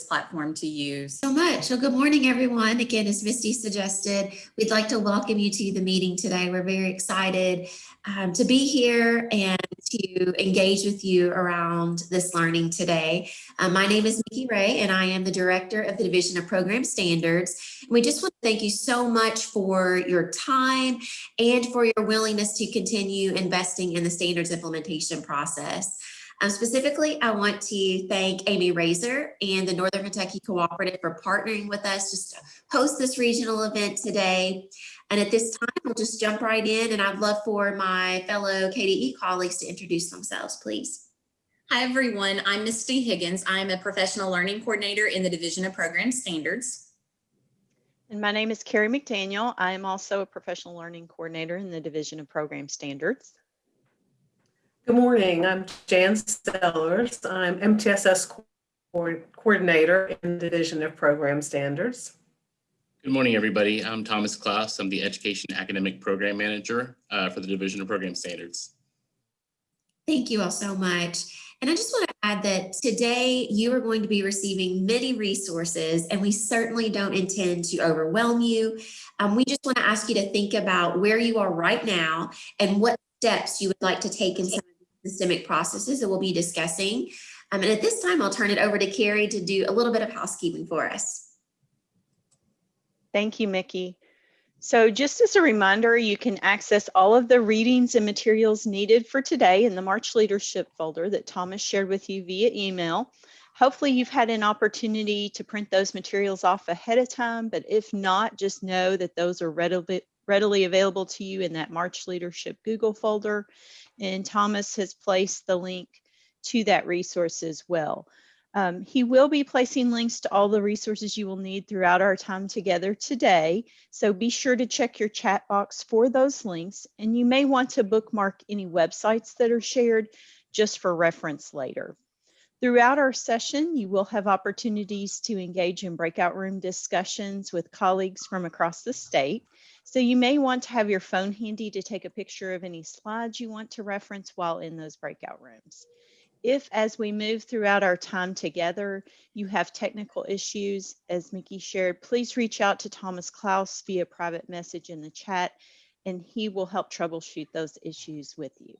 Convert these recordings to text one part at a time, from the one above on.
platform to use. so much. So good morning, everyone. Again, as Misty suggested, we'd like to welcome you to the meeting today. We're very excited um, to be here and to engage with you around this learning today. Uh, my name is Micki Ray, and I am the Director of the Division of Program Standards. And we just want to thank you so much for your time and for your willingness to continue investing in the standards implementation process. Um, specifically, I want to thank Amy Razor and the Northern Kentucky Cooperative for partnering with us just to host this regional event today. And at this time, we'll just jump right in and I'd love for my fellow KDE colleagues to introduce themselves, please. Hi, everyone. I'm Misty Higgins. I'm a professional learning coordinator in the Division of Program Standards. And my name is Carrie McDaniel. I am also a professional learning coordinator in the Division of Program Standards. Good morning. I'm Jan Sellers. I'm MTSS co coordinator in the Division of Program Standards. Good morning, everybody. I'm Thomas Klaus. I'm the Education Academic Program Manager uh, for the Division of Program Standards. Thank you all so much. And I just want to add that today you are going to be receiving many resources and we certainly don't intend to overwhelm you. Um, we just want to ask you to think about where you are right now and what steps you would like to take in some systemic processes that we'll be discussing. Um, and at this time, I'll turn it over to Carrie to do a little bit of housekeeping for us. Thank you, Micki. So just as a reminder, you can access all of the readings and materials needed for today in the March Leadership folder that Thomas shared with you via email. Hopefully you've had an opportunity to print those materials off ahead of time, but if not, just know that those are readily, readily available to you in that March Leadership Google folder and Thomas has placed the link to that resource as well. Um, he will be placing links to all the resources you will need throughout our time together today. So be sure to check your chat box for those links and you may want to bookmark any websites that are shared just for reference later. Throughout our session, you will have opportunities to engage in breakout room discussions with colleagues from across the state. So you may want to have your phone handy to take a picture of any slides you want to reference while in those breakout rooms. If, as we move throughout our time together, you have technical issues, as Micki shared, please reach out to Thomas Klaus via private message in the chat, and he will help troubleshoot those issues with you.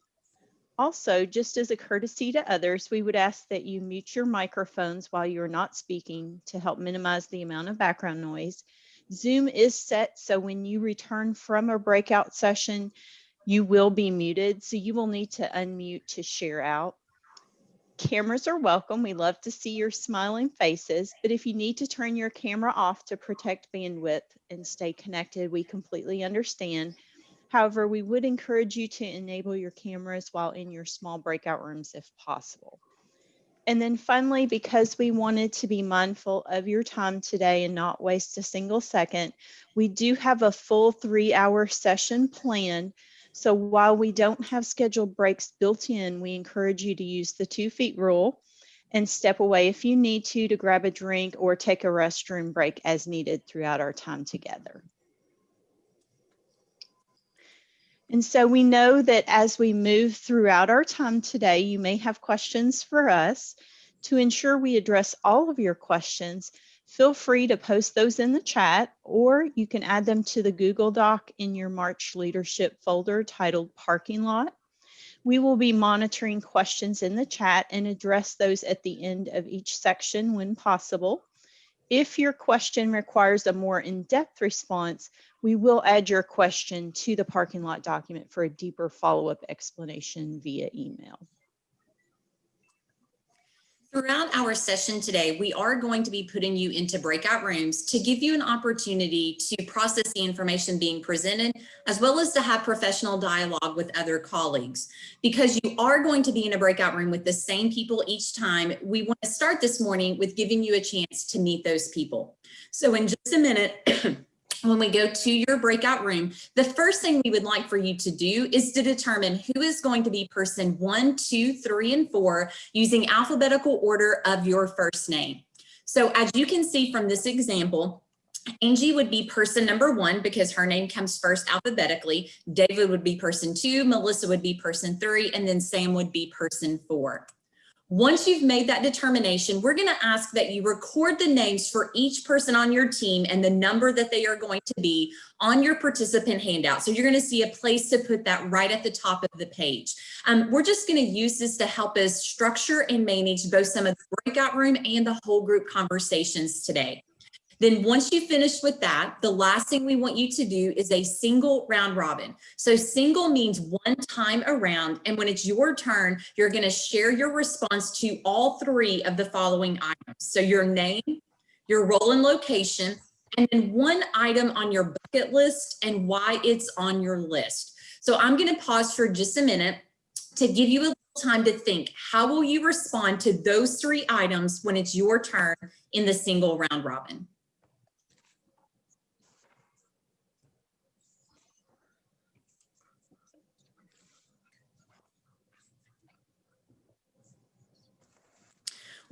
Also, just as a courtesy to others, we would ask that you mute your microphones while you're not speaking to help minimize the amount of background noise. Zoom is set so when you return from a breakout session, you will be muted. So you will need to unmute to share out. Cameras are welcome. We love to see your smiling faces, but if you need to turn your camera off to protect bandwidth and stay connected, we completely understand. However, we would encourage you to enable your cameras while in your small breakout rooms if possible. And then finally, because we wanted to be mindful of your time today and not waste a single second, we do have a full three hour session planned. So while we don't have scheduled breaks built in, we encourage you to use the two feet rule and step away if you need to to grab a drink or take a restroom break as needed throughout our time together. And so we know that as we move throughout our time today, you may have questions for us. To ensure we address all of your questions, feel free to post those in the chat, or you can add them to the Google Doc in your March Leadership folder titled Parking Lot. We will be monitoring questions in the chat and address those at the end of each section when possible. If your question requires a more in-depth response, we will add your question to the parking lot document for a deeper follow-up explanation via email. Throughout our session today, we are going to be putting you into breakout rooms to give you an opportunity to process the information being presented, as well as to have professional dialogue with other colleagues. Because you are going to be in a breakout room with the same people each time, we want to start this morning with giving you a chance to meet those people. So in just a minute, when we go to your breakout room, the first thing we would like for you to do is to determine who is going to be person one, two, three, and four using alphabetical order of your first name. So as you can see from this example, Angie would be person number one because her name comes first alphabetically. David would be person two, Melissa would be person three, and then Sam would be person four. Once you've made that determination, we're going to ask that you record the names for each person on your team and the number that they are going to be on your participant handout. So you're going to see a place to put that right at the top of the page. Um, we're just going to use this to help us structure and manage both some of the breakout room and the whole group conversations today. Then once you finish with that, the last thing we want you to do is a single round robin. So single means one time around. And when it's your turn, you're going to share your response to all three of the following items. So your name, your role and location, and then one item on your bucket list and why it's on your list. So I'm going to pause for just a minute to give you a little time to think. How will you respond to those three items when it's your turn in the single round robin?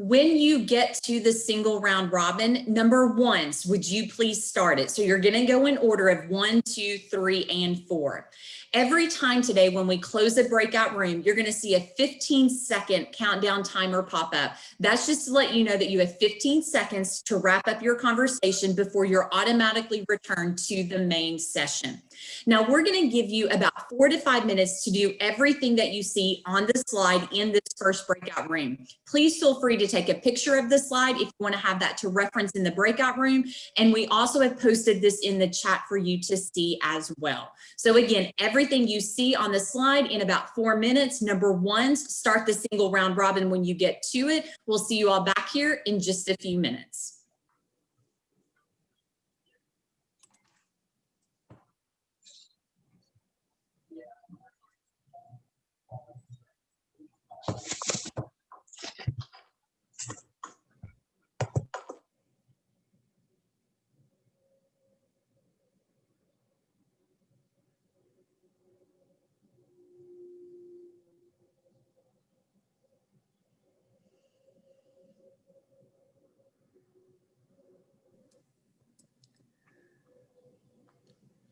When you get to the single round robin, number ones, would you please start it? So you're gonna go in order of one, two, three, and four. Every time today, when we close a breakout room, you're gonna see a 15 second countdown timer pop up. That's just to let you know that you have 15 seconds to wrap up your conversation before you're automatically returned to the main session. Now we're gonna give you about four to five minutes to do everything that you see on the slide in this first breakout room. Please feel free to take a picture of the slide if you wanna have that to reference in the breakout room. And we also have posted this in the chat for you to see as well. So again, everything you see on the slide in about four minutes, number one, start the single round robin when you get to it. We'll see you all back here in just a few minutes.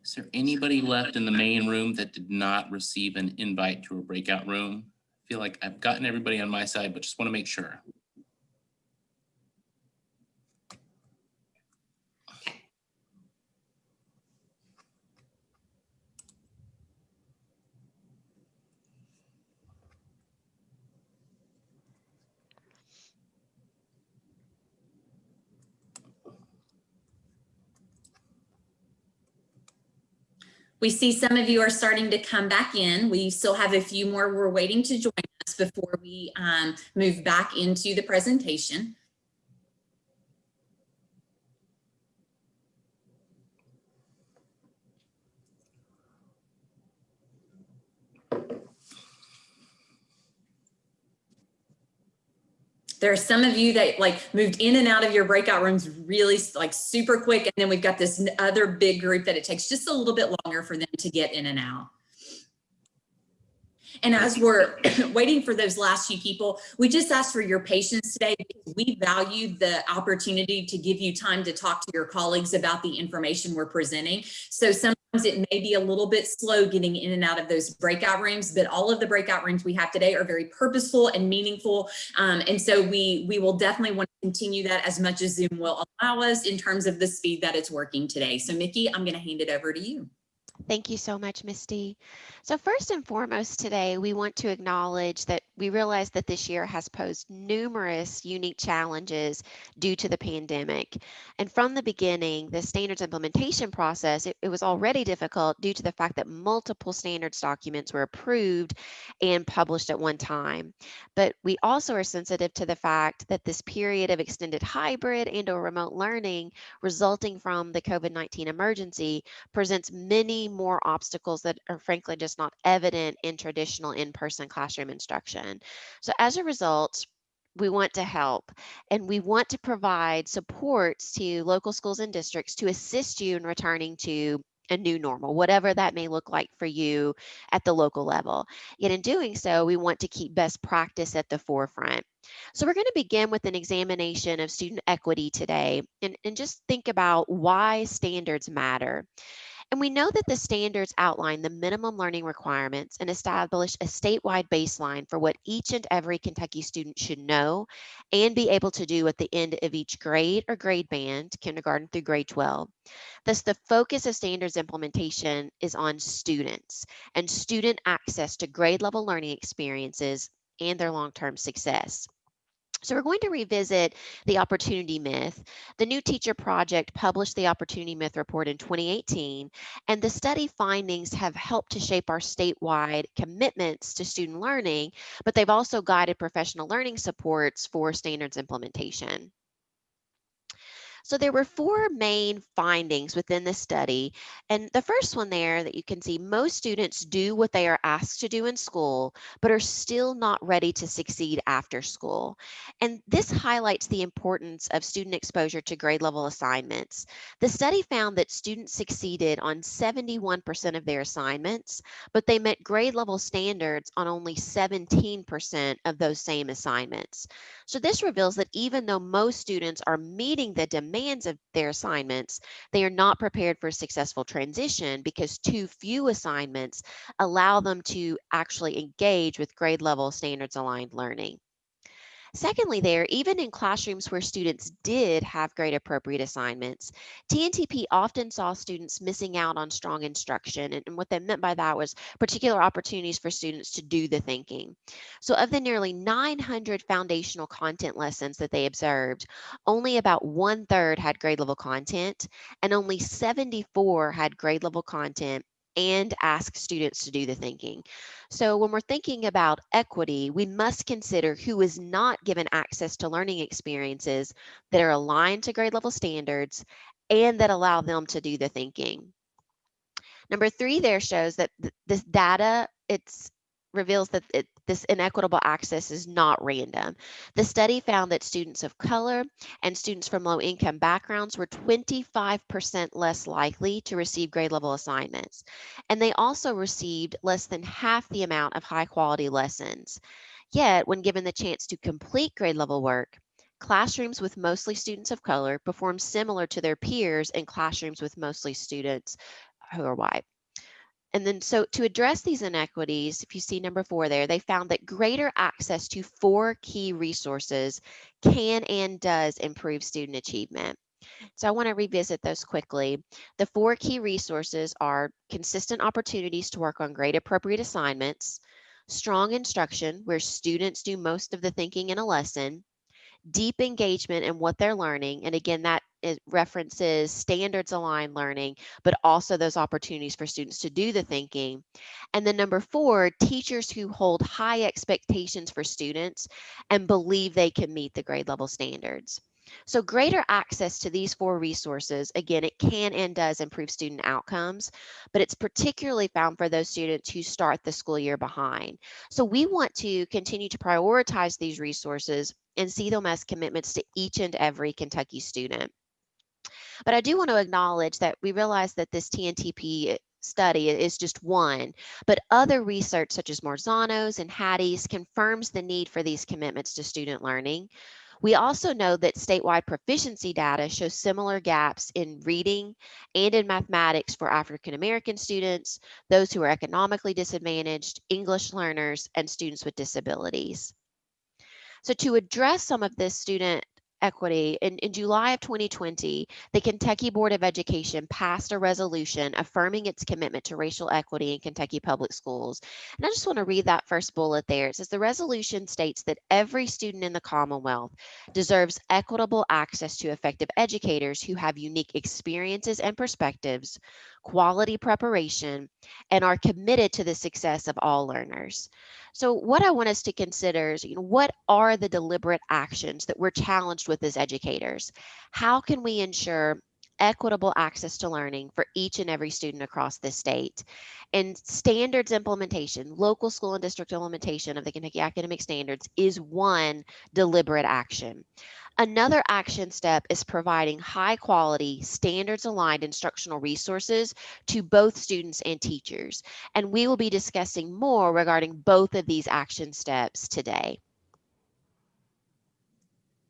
Is there anybody left in the main room that did not receive an invite to a breakout room? Feel like I've gotten everybody on my side, but just want to make sure. We see some of you are starting to come back in. We still have a few more we're waiting to join us before we um, move back into the presentation. There are some of you that like moved in and out of your breakout rooms really like super quick. And then we've got this other big group that it takes just a little bit longer for them to get in and out. And as we're waiting for those last few people, we just ask for your patience today we value the opportunity to give you time to talk to your colleagues about the information we're presenting. So sometimes it may be a little bit slow getting in and out of those breakout rooms, but all of the breakout rooms we have today are very purposeful and meaningful. Um, and so we, we will definitely want to continue that as much as Zoom will allow us in terms of the speed that it's working today. So Micki, I'm going to hand it over to you. Thank you so much, Misty. So first and foremost today, we want to acknowledge that we realize that this year has posed numerous unique challenges due to the pandemic. And from the beginning, the standards implementation process, it, it was already difficult due to the fact that multiple standards documents were approved and published at one time. But we also are sensitive to the fact that this period of extended hybrid and or remote learning resulting from the COVID-19 emergency presents many more obstacles that are frankly just not evident in traditional in-person classroom instruction. So as a result, we want to help and we want to provide supports to local schools and districts to assist you in returning to a new normal, whatever that may look like for you at the local level. Yet in doing so, we want to keep best practice at the forefront. So we're going to begin with an examination of student equity today and, and just think about why standards matter. And we know that the standards outline the minimum learning requirements and establish a statewide baseline for what each and every Kentucky student should know and be able to do at the end of each grade or grade band, kindergarten through grade 12. Thus, the focus of standards implementation is on students and student access to grade level learning experiences and their long-term success. So we're going to revisit the opportunity myth. The New Teacher Project published the Opportunity Myth Report in 2018, and the study findings have helped to shape our statewide commitments to student learning, but they've also guided professional learning supports for standards implementation. So there were four main findings within the study. And the first one there that you can see, most students do what they are asked to do in school, but are still not ready to succeed after school. And this highlights the importance of student exposure to grade level assignments. The study found that students succeeded on 71% of their assignments, but they met grade level standards on only 17% of those same assignments. So this reveals that even though most students are meeting the demands of their assignments, they are not prepared for a successful transition because too few assignments allow them to actually engage with grade level standards aligned learning. Secondly, there, even in classrooms where students did have grade appropriate assignments, TNTP often saw students missing out on strong instruction. And, what they meant by that was particular opportunities for students to do the thinking. So of the nearly 900 foundational content lessons that they observed, only about one third had grade level content and only 74 had grade level content and ask students to do the thinking. So when we're thinking about equity, we must consider who is not given access to learning experiences that are aligned to grade level standards and that allow them to do the thinking. Number three there shows that th this data, it's reveals that it, this inequitable access is not random. The study found that students of color and students from low income backgrounds were 25% less likely to receive grade level assignments. And they also received less than half the amount of high quality lessons. Yet, when given the chance to complete grade level work, classrooms with mostly students of color performed similar to their peers in classrooms with mostly students who are white. And then so to address these inequities, if you see number four there, they found that greater access to four key resources can and does improve student achievement. So I want to revisit those quickly. The four key resources are consistent opportunities to work on grade appropriate assignments, strong instruction where students do most of the thinking in a lesson, deep engagement in what they're learning. And again, that references standards aligned learning, but also those opportunities for students to do the thinking. And then number four, teachers who hold high expectations for students and believe they can meet the grade level standards. So greater access to these four resources, again, it can and does improve student outcomes, but it's particularly found for those students who start the school year behind. So we want to continue to prioritize these resources and see them as commitments to each and every Kentucky student. But I do want to acknowledge that we realize that this TNTP study is just one, but other research such as Marzano's and Hattie's confirms the need for these commitments to student learning. We also know that statewide proficiency data shows similar gaps in reading and in mathematics for African American students, those who are economically disadvantaged, English learners, and students with disabilities. So to address some of this student equity, in, in July of 2020, the Kentucky Board of Education passed a resolution affirming its commitment to racial equity in Kentucky public schools. And I just want to read that first bullet there. It says the resolution states that every student in the Commonwealth deserves equitable access to effective educators who have unique experiences and perspectives, quality preparation, and are committed to the success of all learners. So what I want us to consider is, you know, what are the deliberate actions that we're challenged with as educators? How can we ensure equitable access to learning for each and every student across the state. And standards implementation, local school and district implementation of the Kentucky Academic Standards is one deliberate action. Another action step is providing high quality, standards aligned instructional resources to both students and teachers. And we will be discussing more regarding both of these action steps today.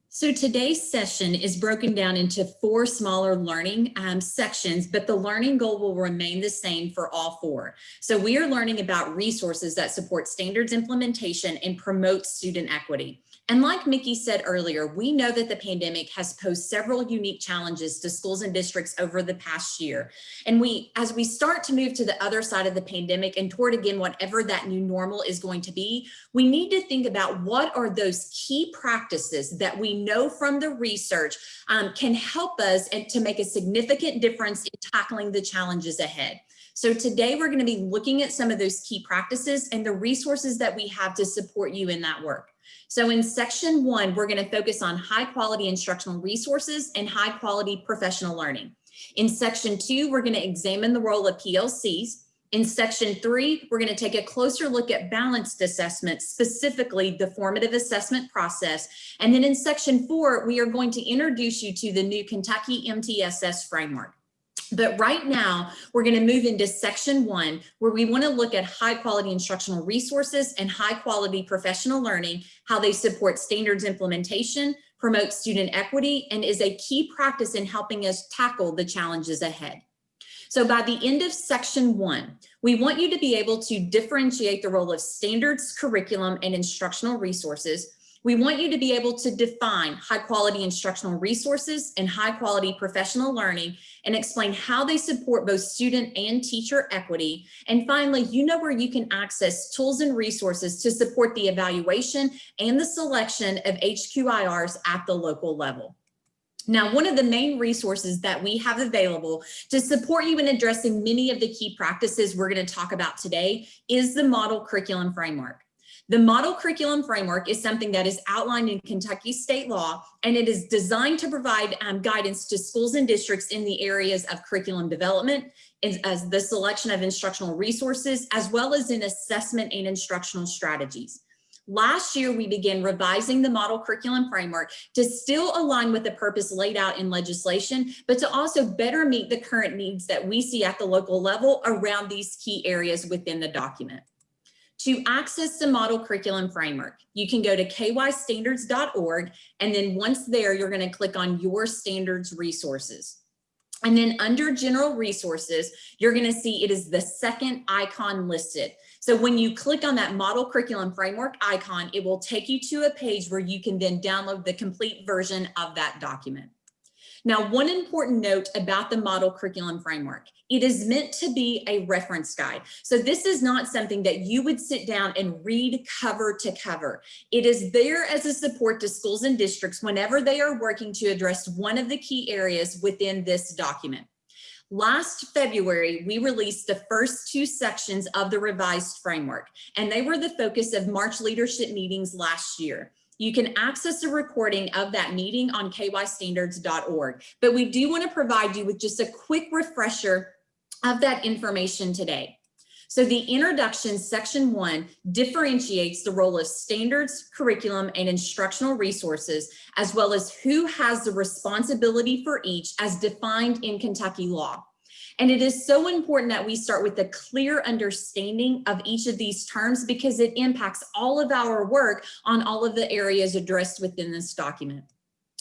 So today's session is broken down into four smaller learning um, sections, but the learning goal will remain the same for all four. So we are learning about resources that support standards implementation and promote student equity. And like Micki said earlier, we know that the pandemic has posed several unique challenges to schools and districts over the past year. And we, as we start to move to the other side of the pandemic and toward again, whatever that new normal is going to be, we need to think about what are those key practices that we know from the research um, can help us and to make a significant difference in tackling the challenges ahead. So today we're going to be looking at some of those key practices and the resources that we have to support you in that work. So in section one, we're going to focus on high quality instructional resources and high quality professional learning. In section two, we're going to examine the role of PLCs. In section three, we're going to take a closer look at balanced assessment, specifically the formative assessment process. And then in section four, we are going to introduce you to the new Kentucky MTSS framework. But right now, we're going to move into section one, where we want to look at high quality instructional resources and high quality professional learning, how they support standards implementation, promote student equity, and is a key practice in helping us tackle the challenges ahead. So by the end of section one, we want you to be able to differentiate the role of standards, curriculum, and instructional resources, we want you to be able to define high quality instructional resources and high quality professional learning and explain how they support both student and teacher equity. And finally, you know where you can access tools and resources to support the evaluation and the selection of HQIRs at the local level. Now, one of the main resources that we have available to support you in addressing many of the key practices we're going to talk about today is the model curriculum framework. The model curriculum framework is something that is outlined in Kentucky state law, and it is designed to provide um, guidance to schools and districts in the areas of curriculum development, as, as the selection of instructional resources, as well as in assessment and instructional strategies. Last year, we began revising the model curriculum framework to still align with the purpose laid out in legislation, but to also better meet the current needs that we see at the local level around these key areas within the document. To access the model curriculum framework, you can go to kystandards.org and then once there, you're going to click on your standards resources. And then under general resources, you're going to see it is the second icon listed. So when you click on that model curriculum framework icon, it will take you to a page where you can then download the complete version of that document. Now, one important note about the model curriculum framework, it is meant to be a reference guide. So this is not something that you would sit down and read cover to cover. It is there as a support to schools and districts whenever they are working to address one of the key areas within this document. Last February, we released the first two sections of the revised framework, and they were the focus of March leadership meetings last year. You can access a recording of that meeting on kystandards.org, but we do want to provide you with just a quick refresher of that information today. So the introduction section one differentiates the role of standards, curriculum, and instructional resources, as well as who has the responsibility for each as defined in Kentucky law. And it is so important that we start with a clear understanding of each of these terms because it impacts all of our work on all of the areas addressed within this document.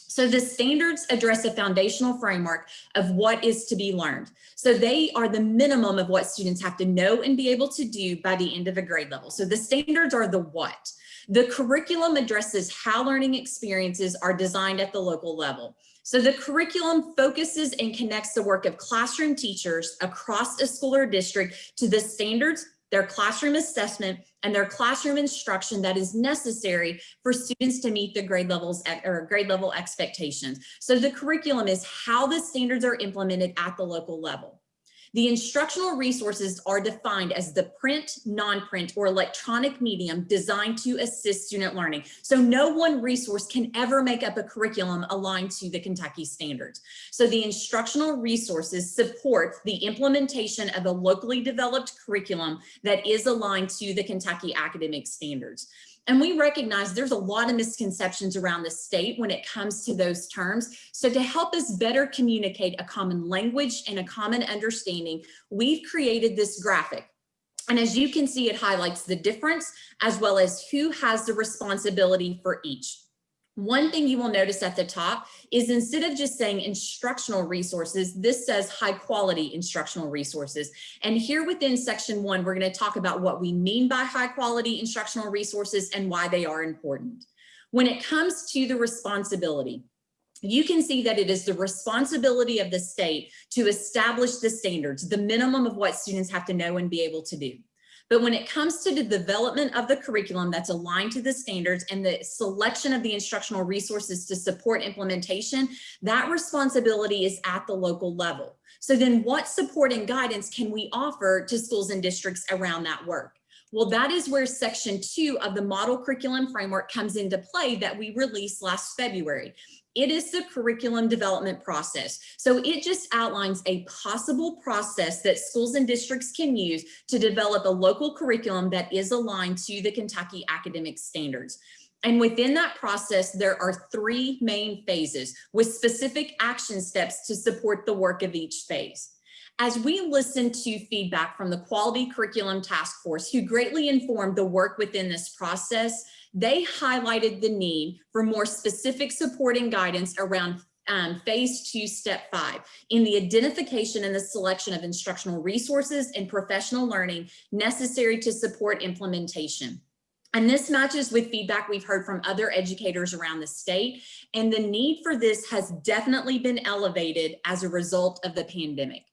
So the standards address a foundational framework of what is to be learned. So they are the minimum of what students have to know and be able to do by the end of a grade level. So the standards are the what. The curriculum addresses how learning experiences are designed at the local level. So the curriculum focuses and connects the work of classroom teachers across a school or district to the standards, their classroom assessment, and their classroom instruction that is necessary for students to meet the grade levels or grade level expectations. So the curriculum is how the standards are implemented at the local level. The instructional resources are defined as the print, non-print, or electronic medium designed to assist student learning. So no one resource can ever make up a curriculum aligned to the Kentucky standards. So the instructional resources support the implementation of a locally developed curriculum that is aligned to the Kentucky academic standards. And we recognize there's a lot of misconceptions around the state when it comes to those terms. So to help us better communicate a common language and a common understanding, we've created this graphic. And as you can see, it highlights the difference as well as who has the responsibility for each. One thing you will notice at the top is instead of just saying instructional resources, this says high quality instructional resources. And here within section one, we're going to talk about what we mean by high quality instructional resources and why they are important. When it comes to the responsibility, you can see that it is the responsibility of the state to establish the standards, the minimum of what students have to know and be able to do. But when it comes to the development of the curriculum that's aligned to the standards and the selection of the instructional resources to support implementation, that responsibility is at the local level. So then what support and guidance can we offer to schools and districts around that work? Well, that is where section two of the model curriculum framework comes into play that we released last February. It is the curriculum development process. So it just outlines a possible process that schools and districts can use to develop a local curriculum that is aligned to the Kentucky academic standards. And within that process, there are three main phases with specific action steps to support the work of each phase. As we listened to feedback from the Quality Curriculum Task Force, who greatly informed the work within this process, they highlighted the need for more specific support and guidance around um, phase two, step five, in the identification and the selection of instructional resources and professional learning necessary to support implementation. And this matches with feedback we've heard from other educators around the state. And the need for this has definitely been elevated as a result of the pandemic.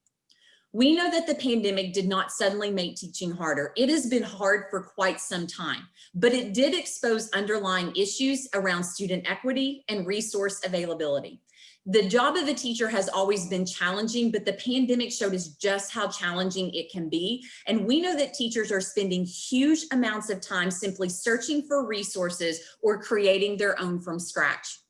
We know that the pandemic did not suddenly make teaching harder. It has been hard for quite some time, but it did expose underlying issues around student equity and resource availability. The job of a teacher has always been challenging, but the pandemic showed us just how challenging it can be. And we know that teachers are spending huge amounts of time simply searching for resources or creating their own from scratch.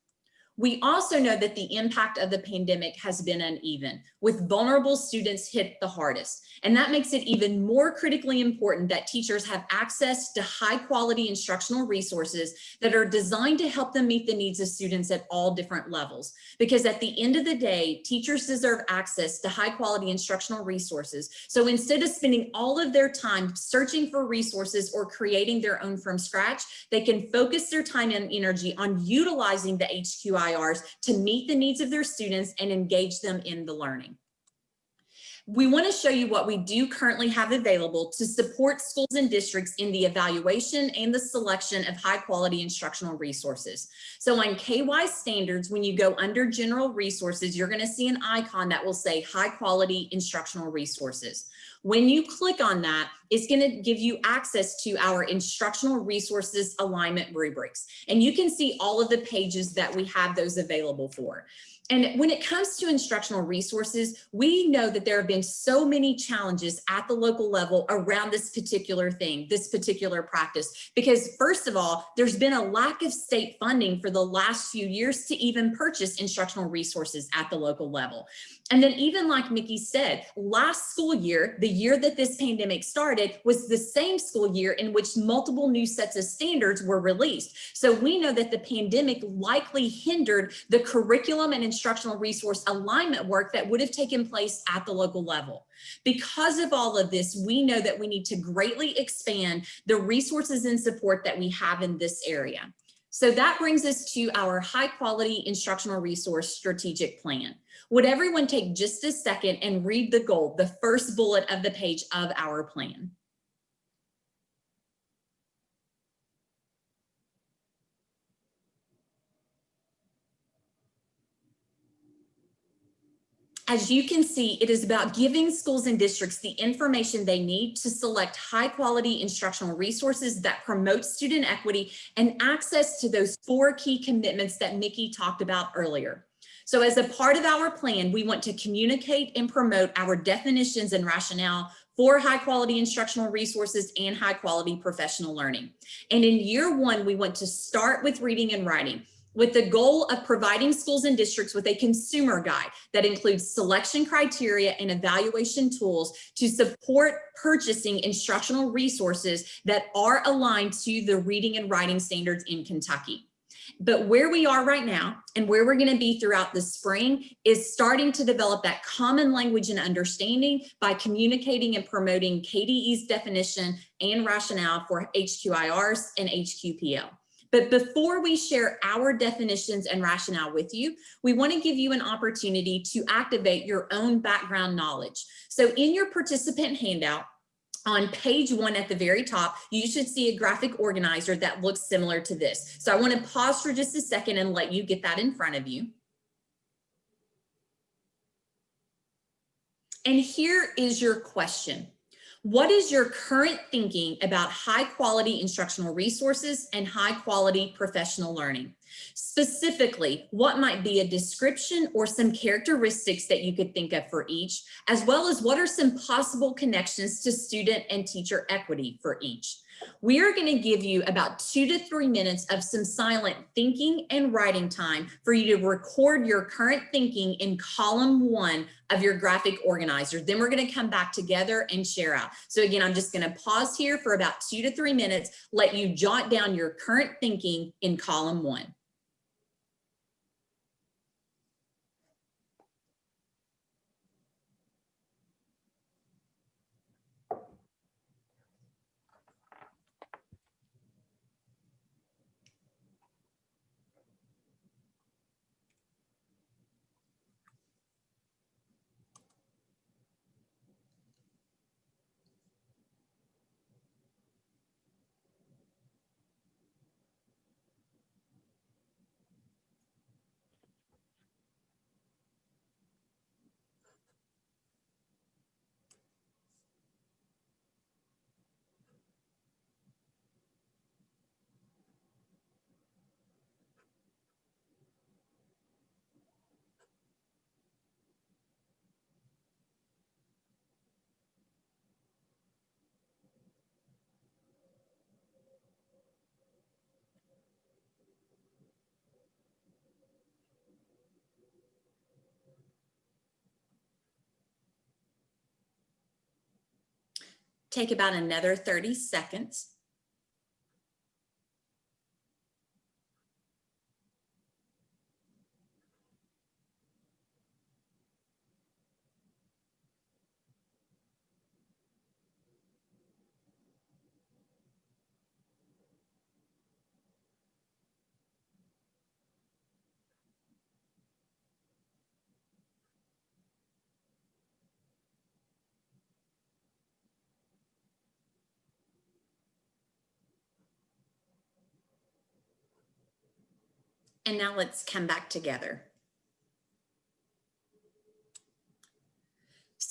We also know that the impact of the pandemic has been uneven, with vulnerable students hit the hardest. And that makes it even more critically important that teachers have access to high quality instructional resources that are designed to help them meet the needs of students at all different levels. Because at the end of the day, teachers deserve access to high quality instructional resources. So instead of spending all of their time searching for resources or creating their own from scratch, they can focus their time and energy on utilizing the HQI To meet the needs of their students and engage them in the learning. We want to show you what we do currently have available to support schools and districts in the evaluation and the selection of high quality instructional resources. So on KY standards, when you go under general resources, you're going to see an icon that will say high quality instructional resources. When you click on that, it's going to give you access to our instructional resources alignment rubrics. And you can see all of the pages that we have those available for. And when it comes to instructional resources, we know that there have been so many challenges at the local level around this particular thing, this particular practice, because first of all, there's been a lack of state funding for the last few years to even purchase instructional resources at the local level. And then even like Micki said, last school year, the year that this pandemic started was the same school year in which multiple new sets of standards were released. So we know that the pandemic likely hindered the curriculum and instructional resource alignment work that would have taken place at the local level. Because of all of this, we know that we need to greatly expand the resources and support that we have in this area. So that brings us to our high quality instructional resource strategic plan. Would everyone take just a second and read the goal, the first bullet of the page of our plan? As you can see, it is about giving schools and districts the information they need to select high quality instructional resources that promote student equity and access to those four key commitments that Micki talked about earlier. So as a part of our plan, we want to communicate and promote our definitions and rationale for high quality instructional resources and high quality professional learning. And in year one, we want to start with reading and writing with the goal of providing schools and districts with a consumer guide that includes selection criteria and evaluation tools to support purchasing instructional resources that are aligned to the reading and writing standards in Kentucky. But where we are right now and where we're going to be throughout the spring is starting to develop that common language and understanding by communicating and promoting KDE's definition and rationale for HQIRs and HQPL. But before we share our definitions and rationale with you, we want to give you an opportunity to activate your own background knowledge. So in your participant handout, on page one at the very top, you should see a graphic organizer that looks similar to this. So I want to pause for just a second and let you get that in front of you. And here is your question. What is your current thinking about high quality instructional resources and high quality professional learning? Specifically, what might be a description or some characteristics that you could think of for each, as well as what are some possible connections to student and teacher equity for each? We are going to give you about two to three minutes of some silent thinking and writing time for you to record your current thinking in column one of your graphic organizer. Then we're going to come back together and share out. So again, I'm just going to pause here for about two to three minutes, let you jot down your current thinking in column one. Take about another 30 seconds. And now let's come back together.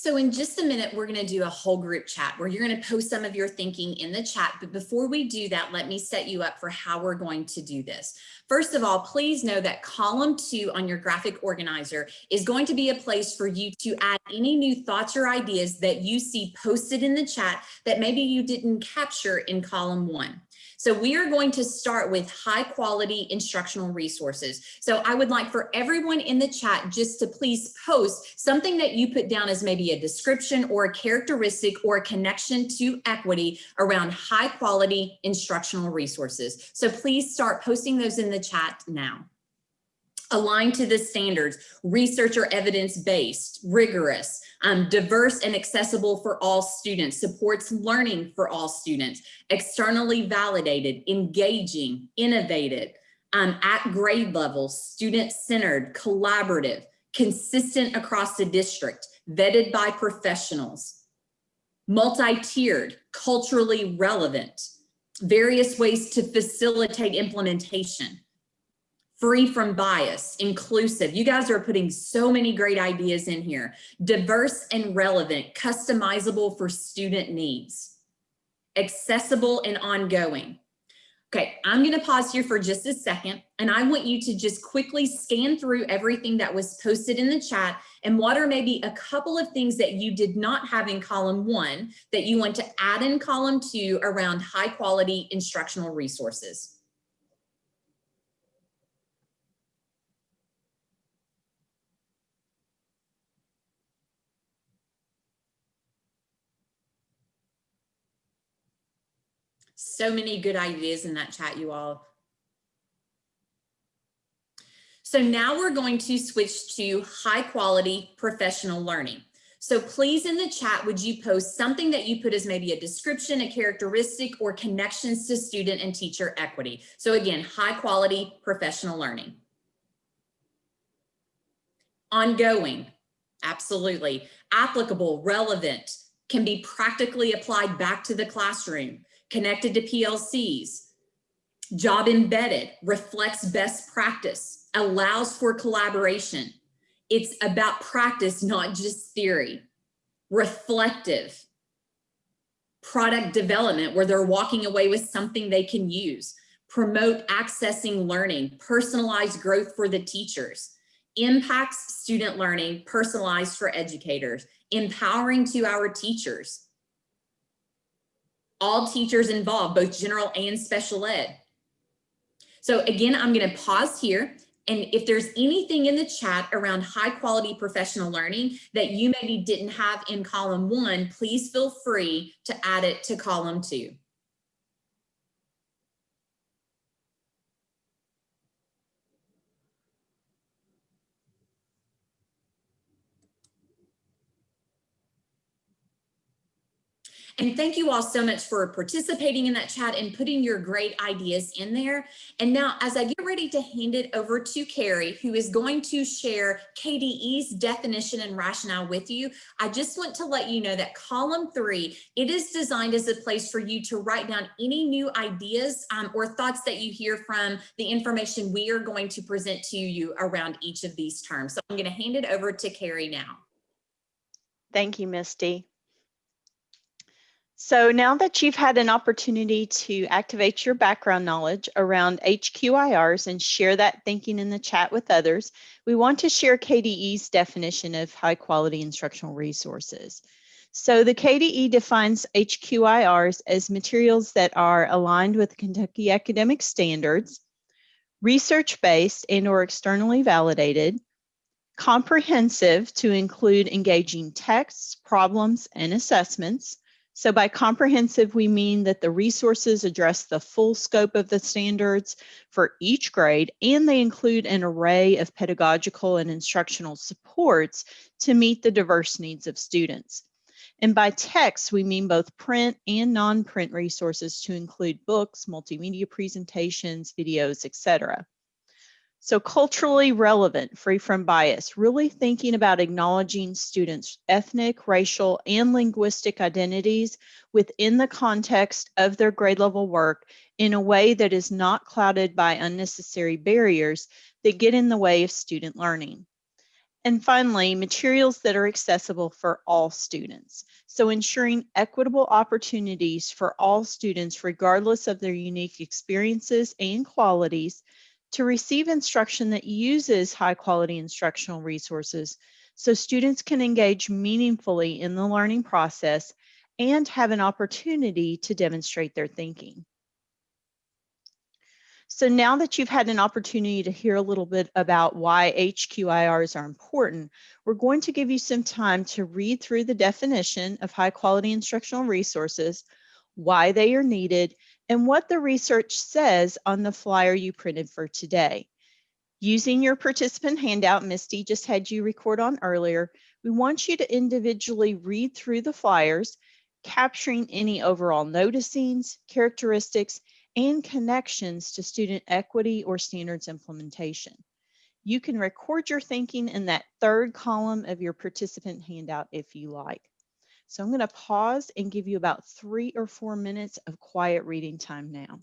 So in just a minute, we're going to do a whole group chat where you're going to post some of your thinking in the chat. But before we do that, let me set you up for how we're going to do this. First of all, please know that column two on your graphic organizer is going to be a place for you to add any new thoughts or ideas that you see posted in the chat that maybe you didn't capture in column one. So we are going to start with high quality instructional resources. So I would like for everyone in the chat just to please post something that you put down as maybe a description or a characteristic or a connection to equity around high quality instructional resources. So please start posting those in the chat now aligned to the standards, research or evidence-based, rigorous, um, diverse and accessible for all students, supports learning for all students, externally validated, engaging, innovative, um, at grade level, student-centered, collaborative, consistent across the district, vetted by professionals, multi-tiered, culturally relevant, various ways to facilitate implementation, free from bias, inclusive. You guys are putting so many great ideas in here. Diverse and relevant, customizable for student needs, accessible and ongoing. Okay, I'm gonna pause here for just a second and I want you to just quickly scan through everything that was posted in the chat and what are maybe a couple of things that you did not have in column one that you want to add in column two around high quality instructional resources. So many good ideas in that chat, you all. So now we're going to switch to high quality professional learning. So please in the chat, would you post something that you put as maybe a description, a characteristic, or connections to student and teacher equity? So again, high quality professional learning. Ongoing, absolutely. Applicable, relevant, can be practically applied back to the classroom, connected to PLCs, job embedded, reflects best practice, allows for collaboration. It's about practice, not just theory. Reflective, product development where they're walking away with something they can use. Promote accessing learning, personalized growth for the teachers. Impacts student learning, personalized for educators. Empowering to our teachers. All teachers involved, both general and special ed. So again, I'm going to pause here. And if there's anything in the chat around high quality professional learning that you maybe didn't have in column one, please feel free to add it to column two. And thank you all so much for participating in that chat and putting your great ideas in there. And now as I get ready to hand it over to Carrie, who is going to share KDE's definition and rationale with you, I just want to let you know that column three, it is designed as a place for you to write down any new ideas um, or thoughts that you hear from the information we are going to present to you around each of these terms. So I'm going to hand it over to Carrie now. Thank you, Misty. So now that you've had an opportunity to activate your background knowledge around HQIRs and share that thinking in the chat with others, we want to share KDE's definition of high quality instructional resources. So the KDE defines HQIRs as materials that are aligned with Kentucky academic standards, research-based and or externally validated, comprehensive to include engaging texts, problems, and assessments, so by comprehensive, we mean that the resources address the full scope of the standards for each grade, and they include an array of pedagogical and instructional supports to meet the diverse needs of students. And by text, we mean both print and non-print resources to include books, multimedia presentations, videos, etc. So culturally relevant, free from bias, really thinking about acknowledging students' ethnic, racial, and linguistic identities within the context of their grade level work in a way that is not clouded by unnecessary barriers that get in the way of student learning. And finally, materials that are accessible for all students. So ensuring equitable opportunities for all students, regardless of their unique experiences and qualities, to receive instruction that uses high quality instructional resources so students can engage meaningfully in the learning process and have an opportunity to demonstrate their thinking. So now that you've had an opportunity to hear a little bit about why HQIRs are important, we're going to give you some time to read through the definition of high quality instructional resources, why they are needed, and what the research says on the flyer you printed for today. Using your participant handout Misty just had you record on earlier, we want you to individually read through the flyers, capturing any overall noticings, characteristics, and connections to student equity or standards implementation. You can record your thinking in that third column of your participant handout if you like. So I'm going to pause and give you about three or four minutes of quiet reading time now.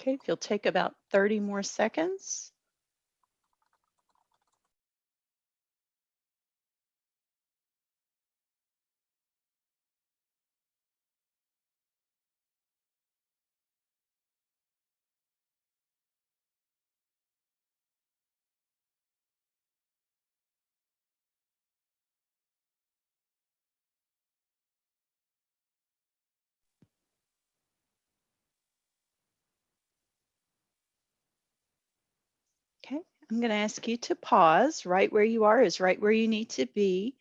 Okay, if you'll take about 30 more seconds. I'm going to ask you to pause. Right where you are is right where you need to be.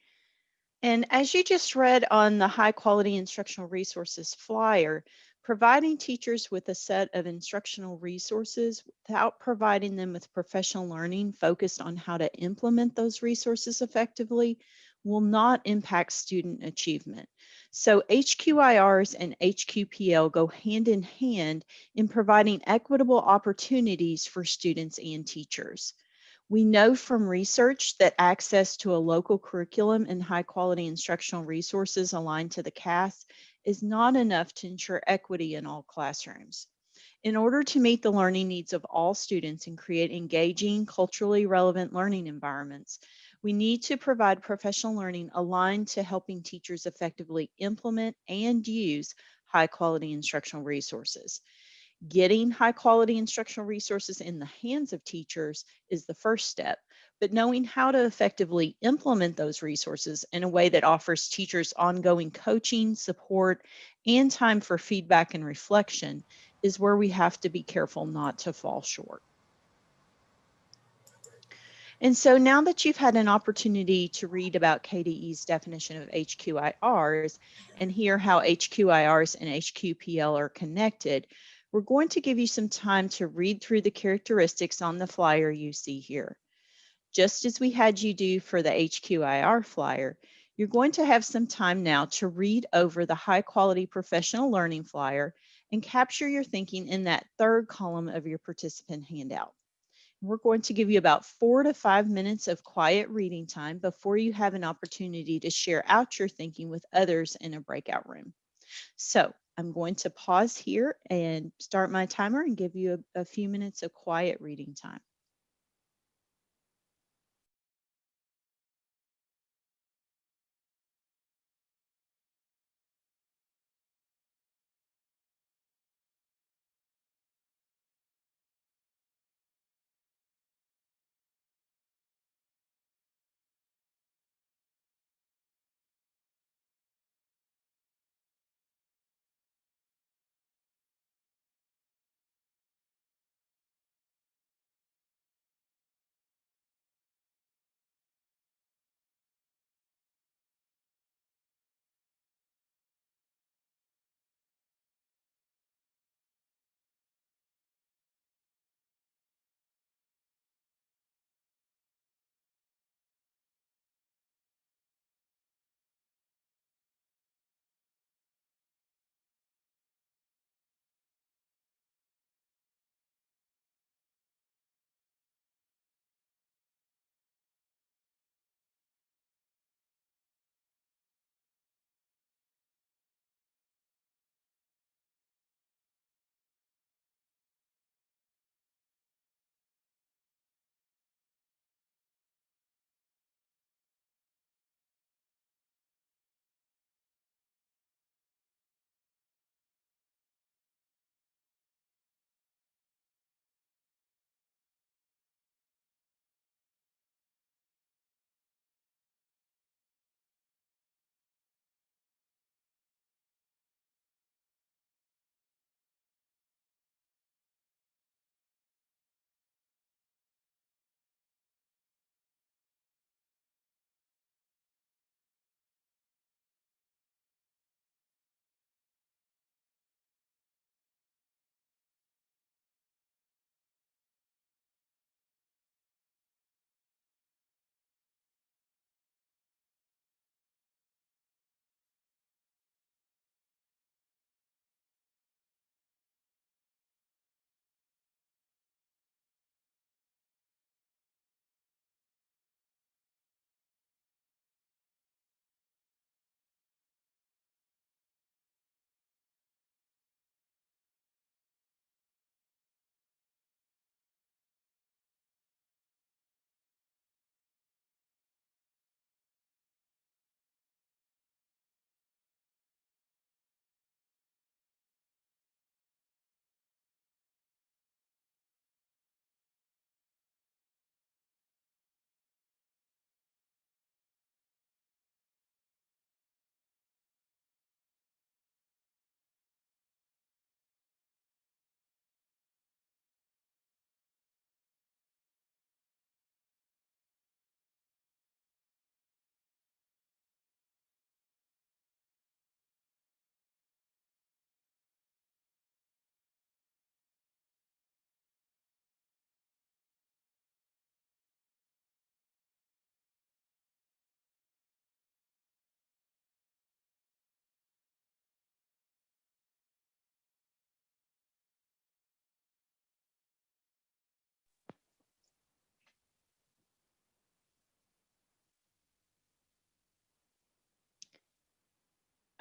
And as you just read on the high quality instructional resources flyer, providing teachers with a set of instructional resources without providing them with professional learning focused on how to implement those resources effectively will not impact student achievement. So HQIRs and HQPL go hand in hand in providing equitable opportunities for students and teachers. We know from research that access to a local curriculum and high quality instructional resources aligned to the CAS is not enough to ensure equity in all classrooms. In order to meet the learning needs of all students and create engaging, culturally relevant learning environments, we need to provide professional learning aligned to helping teachers effectively implement and use high quality instructional resources. Getting high quality instructional resources in the hands of teachers is the first step, but knowing how to effectively implement those resources in a way that offers teachers ongoing coaching, support, and time for feedback and reflection is where we have to be careful not to fall short. And so now that you've had an opportunity to read about KDE's definition of HQIRs and hear how HQIRs and HQPL are connected, we're going to give you some time to read through the characteristics on the flyer you see here. Just as we had you do for the HQIR flyer, you're going to have some time now to read over the high quality professional learning flyer and capture your thinking in that third column of your participant handout. We're going to give you about four to five minutes of quiet reading time before you have an opportunity to share out your thinking with others in a breakout room. So I'm going to pause here and start my timer and give you a, a few minutes of quiet reading time.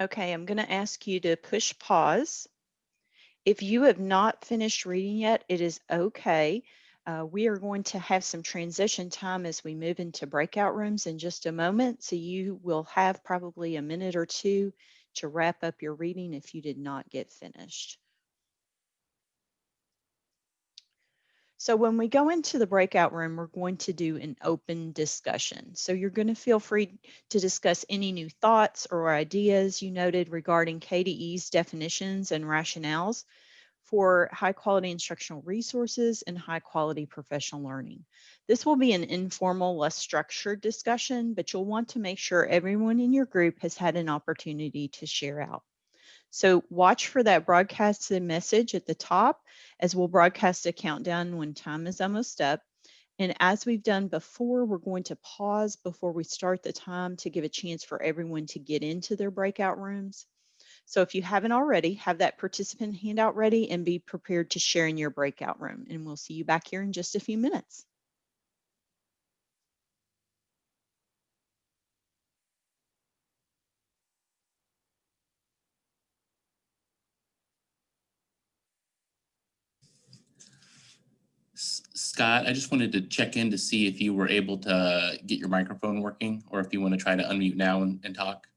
Okay, I'm going to ask you to push pause. If you have not finished reading yet, it is okay. Uh, we are going to have some transition time as we move into breakout rooms in just a moment. So you will have probably a minute or two to wrap up your reading if you did not get finished. So when we go into the breakout room, we're going to do an open discussion. So you're going to feel free to discuss any new thoughts or ideas you noted regarding KDE's definitions and rationales for high quality instructional resources and high quality professional learning. This will be an informal, less structured discussion, but you'll want to make sure everyone in your group has had an opportunity to share out. So watch for that broadcasted message at the top as we'll broadcast a countdown when time is almost up. And as we've done before, we're going to pause before we start the time to give a chance for everyone to get into their breakout rooms. So if you haven't already, have that participant handout ready and be prepared to share in your breakout room. And we'll see you back here in just a few minutes. Scott, I just wanted to check in to see if you were able to get your microphone working or if you want to try to unmute now and, and talk.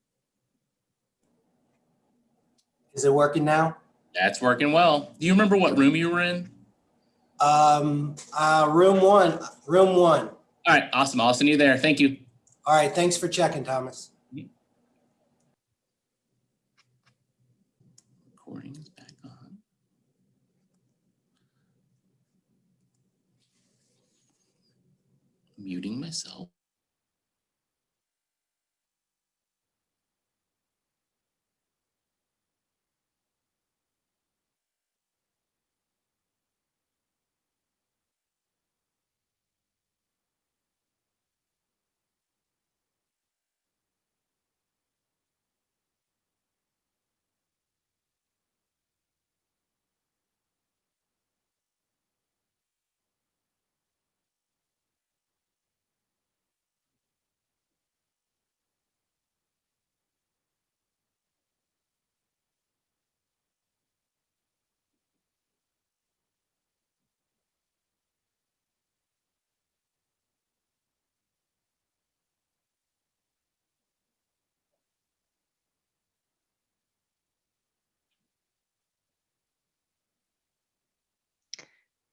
Is it working now? That's working well. Do you remember what room you were in? Um, uh, room one, room one. All right, awesome. I'll send you there. Thank you. All right, thanks for checking, Thomas. Recording is back on. Muting myself.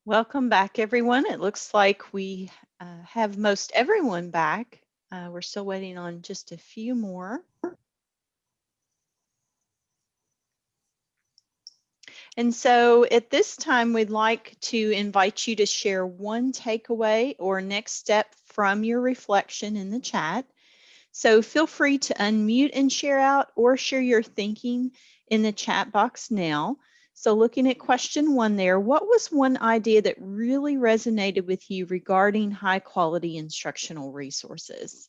Welcome back, everyone. It looks like we uh, have most everyone back. Uh, we're still waiting on just a few more. And so at this time, we'd like to invite you to share one takeaway or next step from your reflection in the chat. So feel free to unmute and share out or share your thinking in the chat box now. So looking at question one there, what was one idea that really resonated with you regarding high quality instructional resources?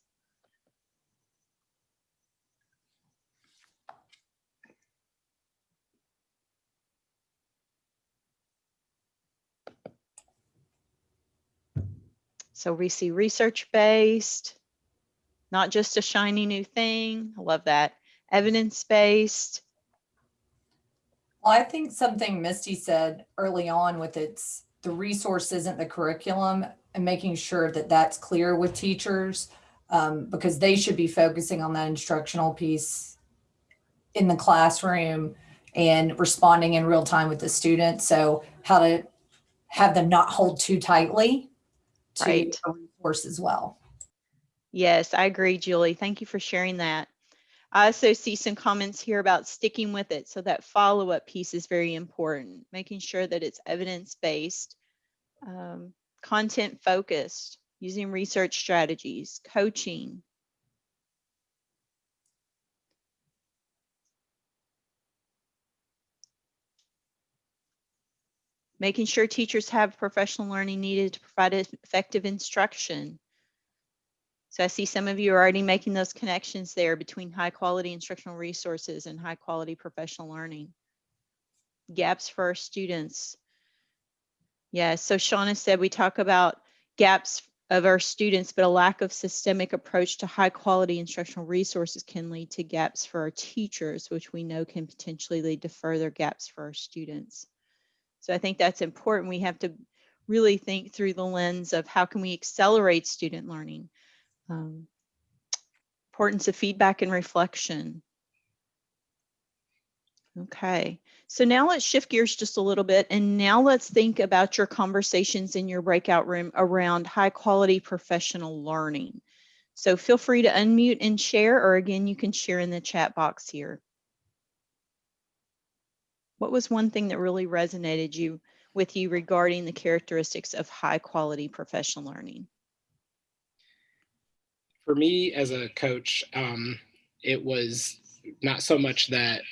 So we see research-based, not just a shiny new thing. I love that. Evidence-based. Well, I think something Misty said early on with its, the resource isn't the curriculum and making sure that that's clear with teachers um, because they should be focusing on that instructional piece in the classroom and responding in real time with the students. So how to have them not hold too tightly to Right. a resource as well. Yes, I agree, Julie. Thank you for sharing that. I also see some comments here about sticking with it. So that follow-up piece is very important, making sure that it's evidence-based, um, content-focused, using research strategies, coaching. Making sure teachers have professional learning needed to provide effective instruction. So I see some of you are already making those connections there between high quality instructional resources and high quality professional learning. Gaps for our students. Yeah, so Shauna said we talk about gaps of our students, but a lack of systemic approach to high quality instructional resources can lead to gaps for our teachers, which we know can potentially lead to further gaps for our students. So I think that's important. We have to really think through the lens of how can we accelerate student learning. Um, importance of feedback and reflection. Okay, so now let's shift gears just a little bit and now let's think about your conversations in your breakout room around high quality professional learning. So feel free to unmute and share, or again, you can share in the chat box here. What was one thing that really resonated you with you regarding the characteristics of high quality professional learning? For me as a coach, um, it was not so much that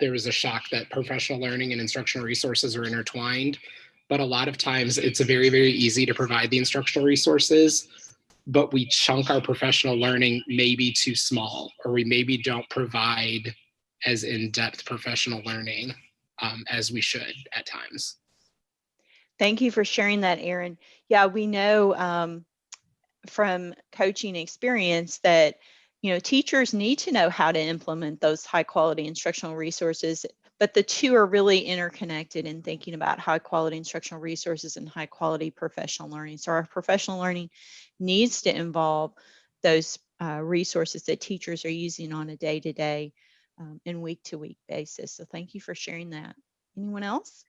there was a shock that professional learning and instructional resources are intertwined, but a lot of times it's very, very easy to provide the instructional resources, but we chunk our professional learning maybe too small, or we maybe don't provide as in-depth professional learning um, as we should at times. Thank you for sharing that, Aaron. Yeah, we know um, from coaching experience that you know teachers need to know how to implement those high quality instructional resources but the two are really interconnected in thinking about high quality instructional resources and high quality professional learning. So our professional learning needs to involve those uh, resources that teachers are using on a day-to-day um, and week-to-week basis. So thank you for sharing that. Anyone else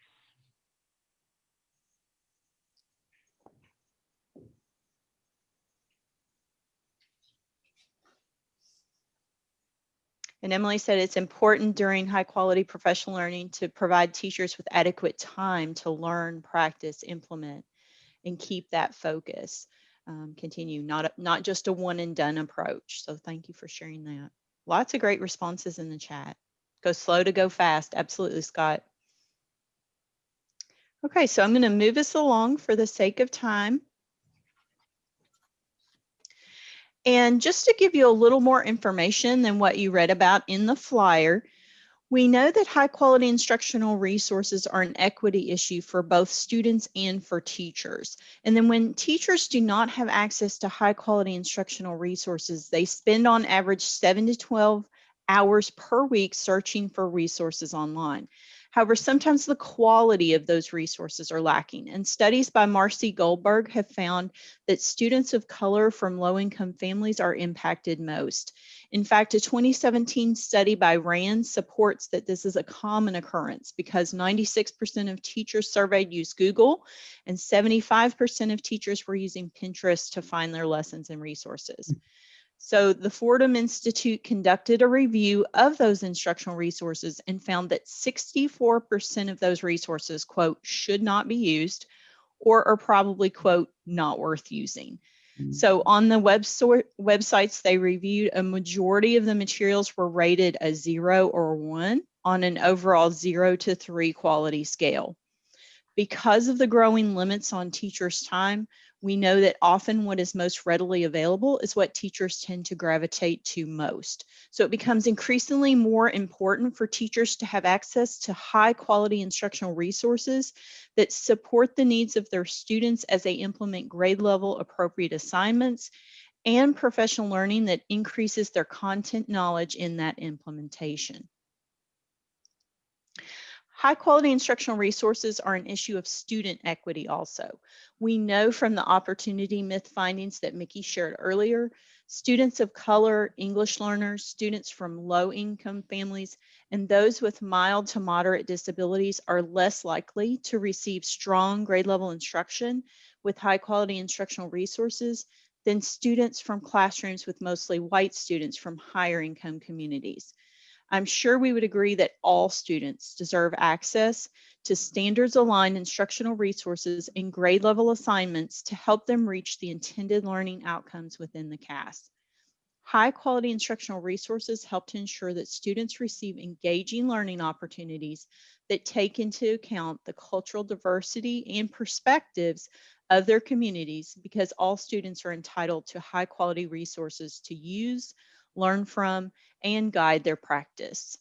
And Emily said it's important during high quality professional learning to provide teachers with adequate time to learn, practice, implement, and keep that focus. Um, continue, not, not just a one and done approach. So thank you for sharing that. Lots of great responses in the chat. Go slow to go fast. Absolutely, Scott. Okay, so I'm going to move us along for the sake of time. And just to give you a little more information than what you read about in the flyer, we know that high quality instructional resources are an equity issue for both students and for teachers. And then when teachers do not have access to high quality instructional resources, they spend on average seven to 12 hours per week searching for resources online. However, sometimes the quality of those resources are lacking. And studies by Marcy Goldberg have found that students of color from low income families are impacted most. In fact, a 2017 study by RAND supports that this is a common occurrence because 96% of teachers surveyed use Google and 75% of teachers were using Pinterest to find their lessons and resources. Hmm. So the Fordham Institute conducted a review of those instructional resources and found that 64% of those resources, quote, should not be used or are probably, quote, not worth using. Mm. So on the web websites they reviewed, a majority of the materials were rated a zero or one on an overall zero to three quality scale. Because of the growing limits on teachers' time, we know that often what is most readily available is what teachers tend to gravitate to most. So it becomes increasingly more important for teachers to have access to high quality instructional resources that support the needs of their students as they implement grade level appropriate assignments and professional learning that increases their content knowledge in that implementation. High quality instructional resources are an issue of student equity also. We know from the opportunity myth findings that Micki shared earlier, students of color, English learners, students from low income families, and those with mild to moderate disabilities are less likely to receive strong grade level instruction with high quality instructional resources than students from classrooms with mostly white students from higher income communities. I'm sure we would agree that all students deserve access to standards aligned instructional resources and grade level assignments to help them reach the intended learning outcomes within the CAS. High quality instructional resources help to ensure that students receive engaging learning opportunities that take into account the cultural diversity and perspectives of their communities because all students are entitled to high quality resources to use, learn from, and guide their practice.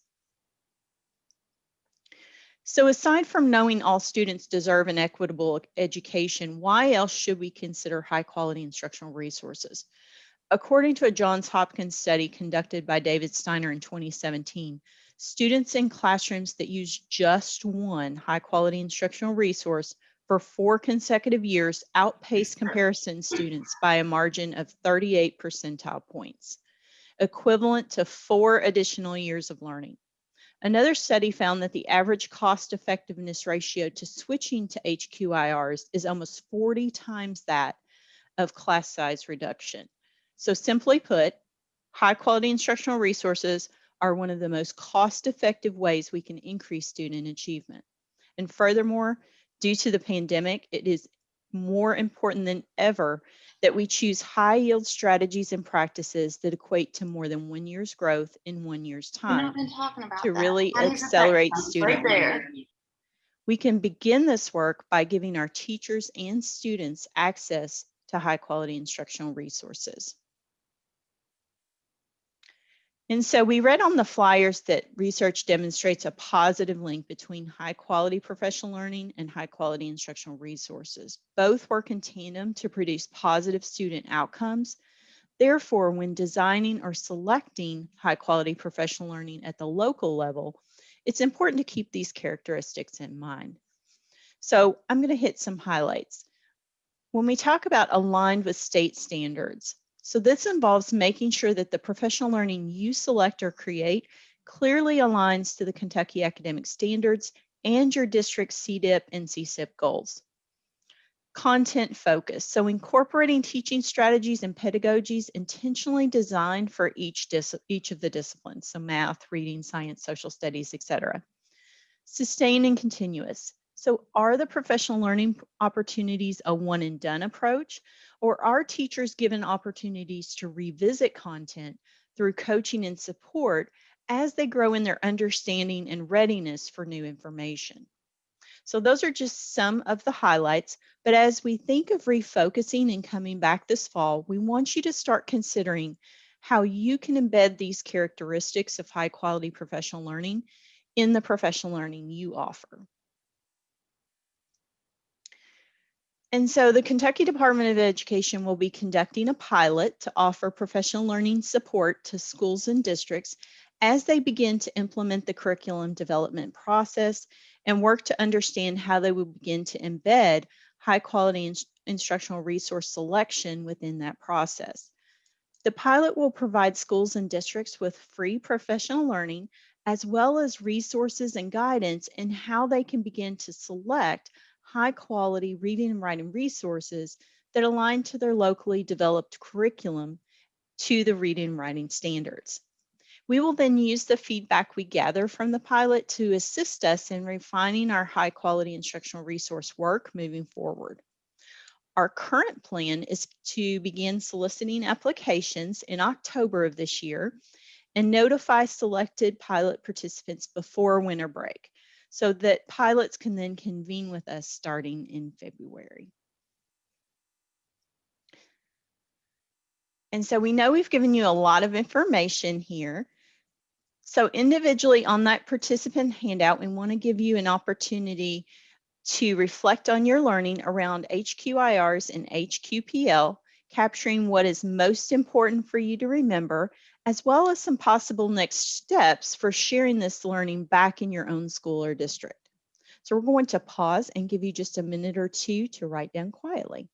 So aside from knowing all students deserve an equitable education, why else should we consider high quality instructional resources? According to a Johns Hopkins study conducted by David Steiner in 2017, students in classrooms that use just one high quality instructional resource for four consecutive years outpaced comparison students by a margin of 38 percentile points, equivalent to four additional years of learning. Another study found that the average cost effectiveness ratio to switching to HQIRs is almost 40 times that of class size reduction. So simply put, high quality instructional resources are one of the most cost effective ways we can increase student achievement. And furthermore, due to the pandemic, it is more important than ever that we choose high yield strategies and practices that equate to more than one year's growth in one year's time to really accelerate student learning. We can begin this work by giving our teachers and students access to high quality instructional resources. And so we read on the flyers that research demonstrates a positive link between high quality professional learning and high quality instructional resources. Both work in tandem to produce positive student outcomes. Therefore, when designing or selecting high quality professional learning at the local level, it's important to keep these characteristics in mind. So I'm going to hit some highlights. When we talk about aligned with state standards, so this involves making sure that the professional learning you select or create clearly aligns to the Kentucky academic standards and your district's CDIP and CSIP goals. Content focus, so incorporating teaching strategies and pedagogies intentionally designed for each, each of the disciplines, so math, reading, science, social studies, etc. Sustain and continuous, so are the professional learning opportunities a one and done approach or are teachers given opportunities to revisit content through coaching and support as they grow in their understanding and readiness for new information? So those are just some of the highlights, but as we think of refocusing and coming back this fall, we want you to start considering how you can embed these characteristics of high quality professional learning in the professional learning you offer. And so the Kentucky Department of Education will be conducting a pilot to offer professional learning support to schools and districts as they begin to implement the curriculum development process and work to understand how they will begin to embed high quality in instructional resource selection within that process. The pilot will provide schools and districts with free professional learning as well as resources and guidance in how they can begin to select high quality reading and writing resources that align to their locally developed curriculum to the reading and writing standards. We will then use the feedback we gather from the pilot to assist us in refining our high quality instructional resource work moving forward. Our current plan is to begin soliciting applications in October of this year and notify selected pilot participants before winter break so that pilots can then convene with us starting in February. And so we know we've given you a lot of information here. So individually on that participant handout, we want to give you an opportunity to reflect on your learning around HQIRs and HQPL, capturing what is most important for you to remember as well as some possible next steps for sharing this learning back in your own school or district. So we're going to pause and give you just a minute or two to write down quietly.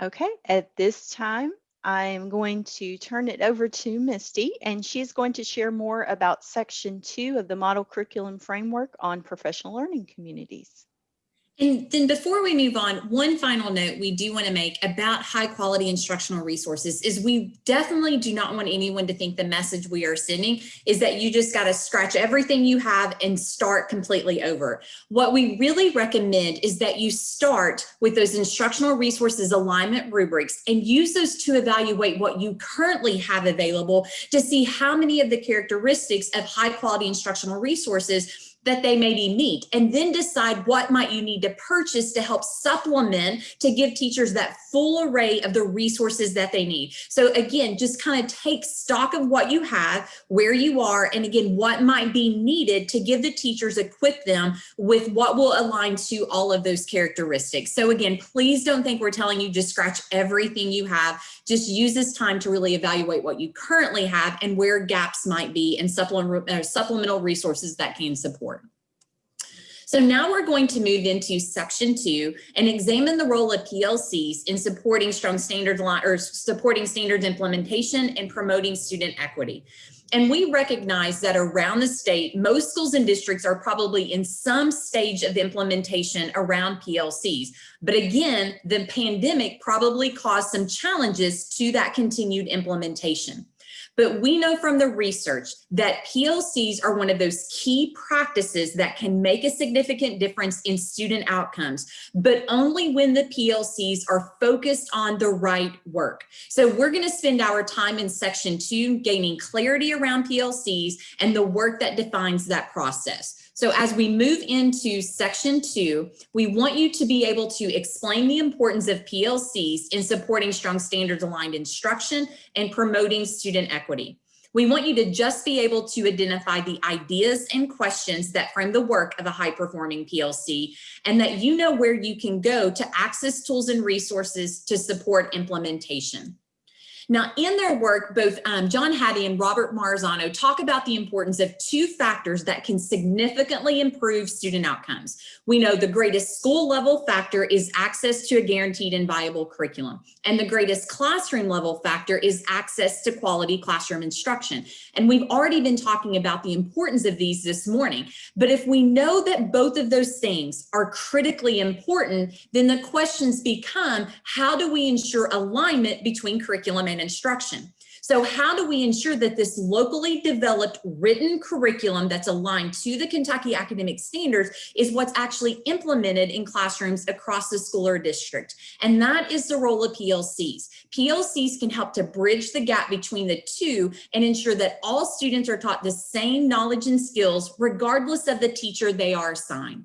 Okay, at this time, I am going to turn it over to Misty, and she's going to share more about section two of the model curriculum framework on professional learning communities. And then before we move on, one final note we do want to make about high quality instructional resources is we definitely do not want anyone to think the message we are sending is that you just got to scratch everything you have and start completely over. What we really recommend is that you start with those instructional resources alignment rubrics and use those to evaluate what you currently have available to see how many of the characteristics of high quality instructional resources that they maybe meet and then decide what might you need to purchase to help supplement to give teachers that full array of the resources that they need. So again, just kind of take stock of what you have, where you are, and again, what might be needed to give the teachers, equip them with what will align to all of those characteristics. So again, please don't think we're telling you just scratch everything you have. Just use this time to really evaluate what you currently have and where gaps might be and supplement, uh, supplemental resources that can support. So now we're going to move into section two and examine the role of PLCs in supporting strong standards or supporting standards implementation and promoting student equity. And we recognize that around the state, most schools and districts are probably in some stage of implementation around PLCs. But again, the pandemic probably caused some challenges to that continued implementation. But we know from the research that PLCs are one of those key practices that can make a significant difference in student outcomes, but only when the PLCs are focused on the right work. So we're gonna spend our time in section two gaining clarity around PLCs and the work that defines that process. So as we move into section two, we want you to be able to explain the importance of PLCs in supporting strong standards aligned instruction and promoting student equity. We want you to just be able to identify the ideas and questions that frame the work of a high performing PLC and that you know where you can go to access tools and resources to support implementation. Now, in their work, both um, John Hattie and Robert Marzano talk about the importance of two factors that can significantly improve student outcomes. We know the greatest school level factor is access to a guaranteed and viable curriculum. And the greatest classroom level factor is access to quality classroom instruction. And we've already been talking about the importance of these this morning. But if we know that both of those things are critically important, then the questions become, how do we ensure alignment between curriculum and instruction. So how do we ensure that this locally developed written curriculum that's aligned to the Kentucky academic standards is what's actually implemented in classrooms across the school or district? And that is the role of PLCs. PLCs can help to bridge the gap between the two and ensure that all students are taught the same knowledge and skills regardless of the teacher they are assigned.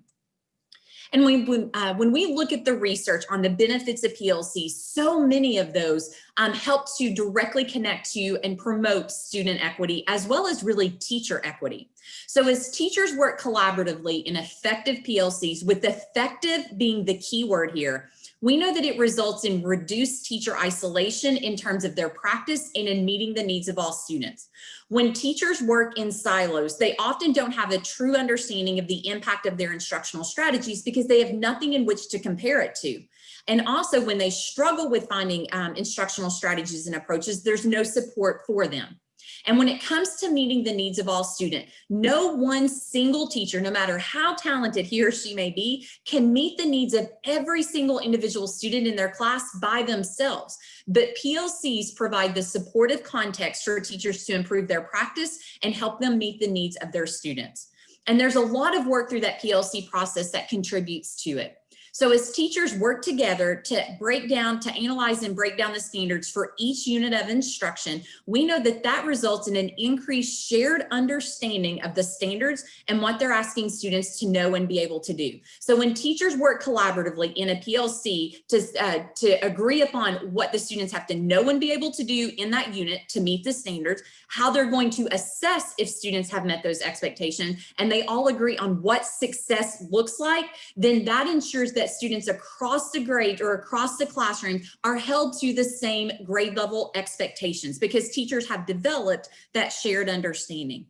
And when, uh, when we look at the research on the benefits of PLC, so many of those um, help to directly connect to and promote student equity as well as really teacher equity. So as teachers work collaboratively in effective PLCs, with effective being the key word here, we know that it results in reduced teacher isolation in terms of their practice and in meeting the needs of all students. When teachers work in silos, they often don't have a true understanding of the impact of their instructional strategies because they have nothing in which to compare it to. And also when they struggle with finding um, instructional strategies and approaches, there's no support for them. And when it comes to meeting the needs of all student, no one single teacher, no matter how talented he or she may be, can meet the needs of every single individual student in their class by themselves. But PLCs provide the supportive context for teachers to improve their practice and help them meet the needs of their students. And there's a lot of work through that PLC process that contributes to it. So as teachers work together to break down, to analyze and break down the standards for each unit of instruction, we know that that results in an increased shared understanding of the standards and what they're asking students to know and be able to do. So when teachers work collaboratively in a PLC to, uh, to agree upon what the students have to know and be able to do in that unit to meet the standards, how they're going to assess if students have met those expectations, and they all agree on what success looks like, then that ensures that students across the grade or across the classroom are held to the same grade level expectations because teachers have developed that shared understanding.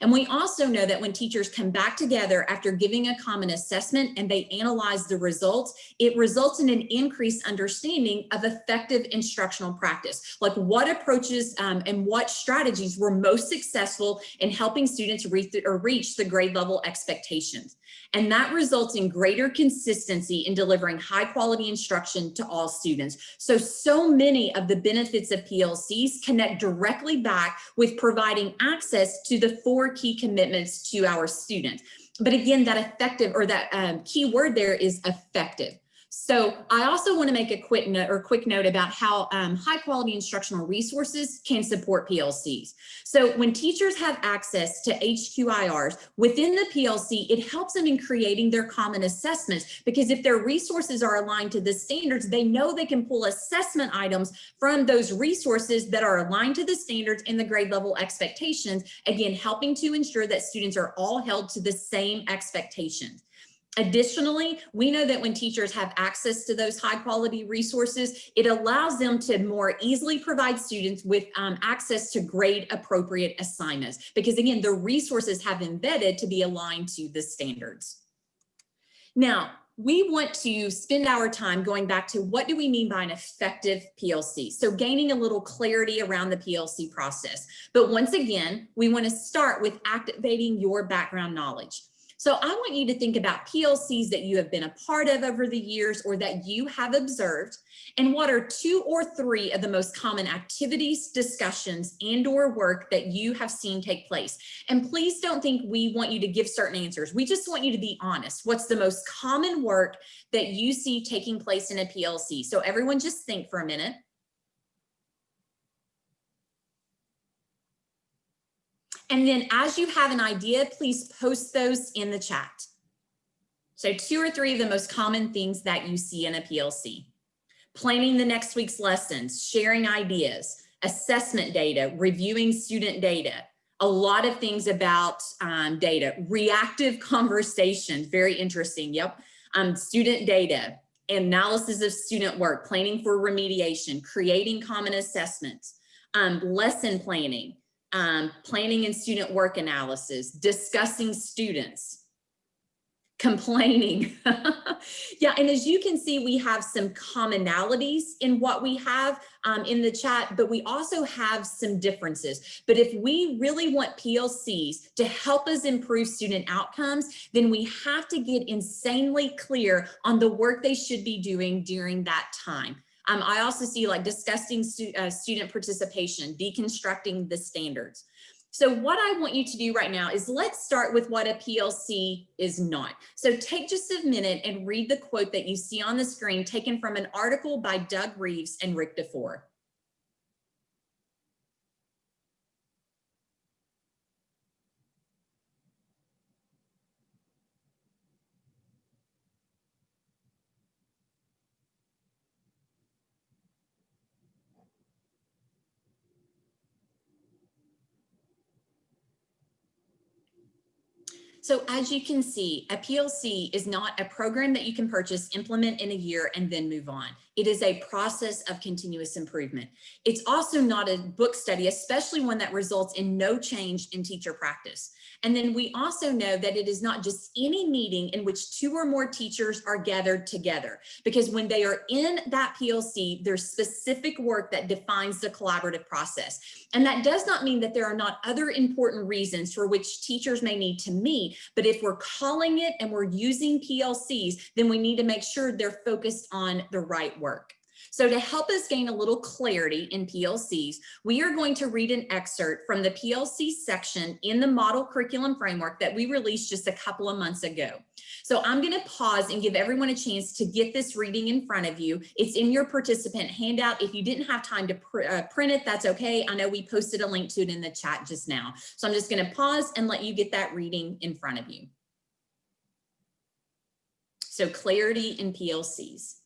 And we also know that when teachers come back together after giving a common assessment and they analyze the results, it results in an increased understanding of effective instructional practice, like what approaches um, and what strategies were most successful in helping students reach, or reach the grade level expectations. And that results in greater consistency in delivering high quality instruction to all students. So, so many of the benefits of PLCs connect directly back with providing access to the four key commitments to our students. But again, that effective or that um, key word there is effective. So I also want to make a quick note or quick note about how um, high quality instructional resources can support PLCs. So when teachers have access to HQIRs within the PLC, it helps them in creating their common assessments because if their resources are aligned to the standards, they know they can pull assessment items from those resources that are aligned to the standards and the grade level expectations, again, helping to ensure that students are all held to the same expectations. Additionally, we know that when teachers have access to those high quality resources, it allows them to more easily provide students with um, access to grade appropriate assignments. Because again, the resources have embedded to be aligned to the standards. Now, we want to spend our time going back to what do we mean by an effective PLC? So gaining a little clarity around the PLC process. But once again, we want to start with activating your background knowledge. So I want you to think about PLCs that you have been a part of over the years or that you have observed and what are two or three of the most common activities, discussions, and or work that you have seen take place. And please don't think we want you to give certain answers. We just want you to be honest. What's the most common work that you see taking place in a PLC? So everyone just think for a minute. And then as you have an idea, please post those in the chat. So two or three of the most common things that you see in a PLC. Planning the next week's lessons, sharing ideas, assessment data, reviewing student data, a lot of things about um, data, reactive conversation, very interesting, yep. Um, student data, analysis of student work, planning for remediation, creating common assessments, um, lesson planning, um, planning and student work analysis, discussing students, complaining. yeah, and as you can see, we have some commonalities in what we have um, in the chat, but we also have some differences. But if we really want PLCs to help us improve student outcomes, then we have to get insanely clear on the work they should be doing during that time. Um, I also see like discussing stu uh, student participation, deconstructing the standards. So what I want you to do right now is let's start with what a PLC is not. So take just a minute and read the quote that you see on the screen taken from an article by Doug Reeves and Rick DuFour. So as you can see, a PLC is not a program that you can purchase, implement in a year, and then move on. It is a process of continuous improvement. It's also not a book study, especially one that results in no change in teacher practice. And then we also know that it is not just any meeting in which two or more teachers are gathered together, because when they are in that PLC, there's specific work that defines the collaborative process. And that does not mean that there are not other important reasons for which teachers may need to meet, but if we're calling it and we're using PLCs, then we need to make sure they're focused on the right work. So to help us gain a little clarity in PLCs, we are going to read an excerpt from the PLC section in the model curriculum framework that we released just a couple of months ago. So I'm going to pause and give everyone a chance to get this reading in front of you. It's in your participant handout. If you didn't have time to pr uh, print it, that's okay. I know we posted a link to it in the chat just now. So I'm just going to pause and let you get that reading in front of you. So clarity in PLCs.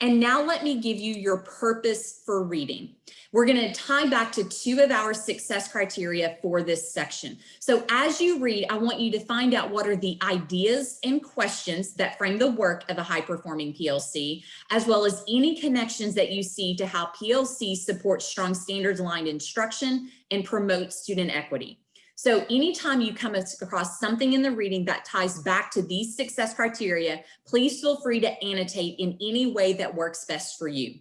And now let me give you your purpose for reading. We're going to tie back to two of our success criteria for this section. So as you read, I want you to find out what are the ideas and questions that frame the work of a high performing PLC, as well as any connections that you see to how PLC supports strong standards aligned instruction and promotes student equity. So anytime you come across something in the reading that ties back to these success criteria, please feel free to annotate in any way that works best for you.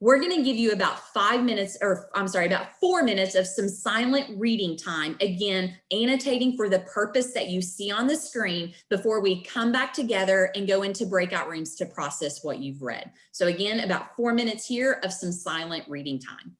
We're going to give you about five minutes, or I'm sorry, about four minutes of some silent reading time. Again, annotating for the purpose that you see on the screen before we come back together and go into breakout rooms to process what you've read. So again, about four minutes here of some silent reading time.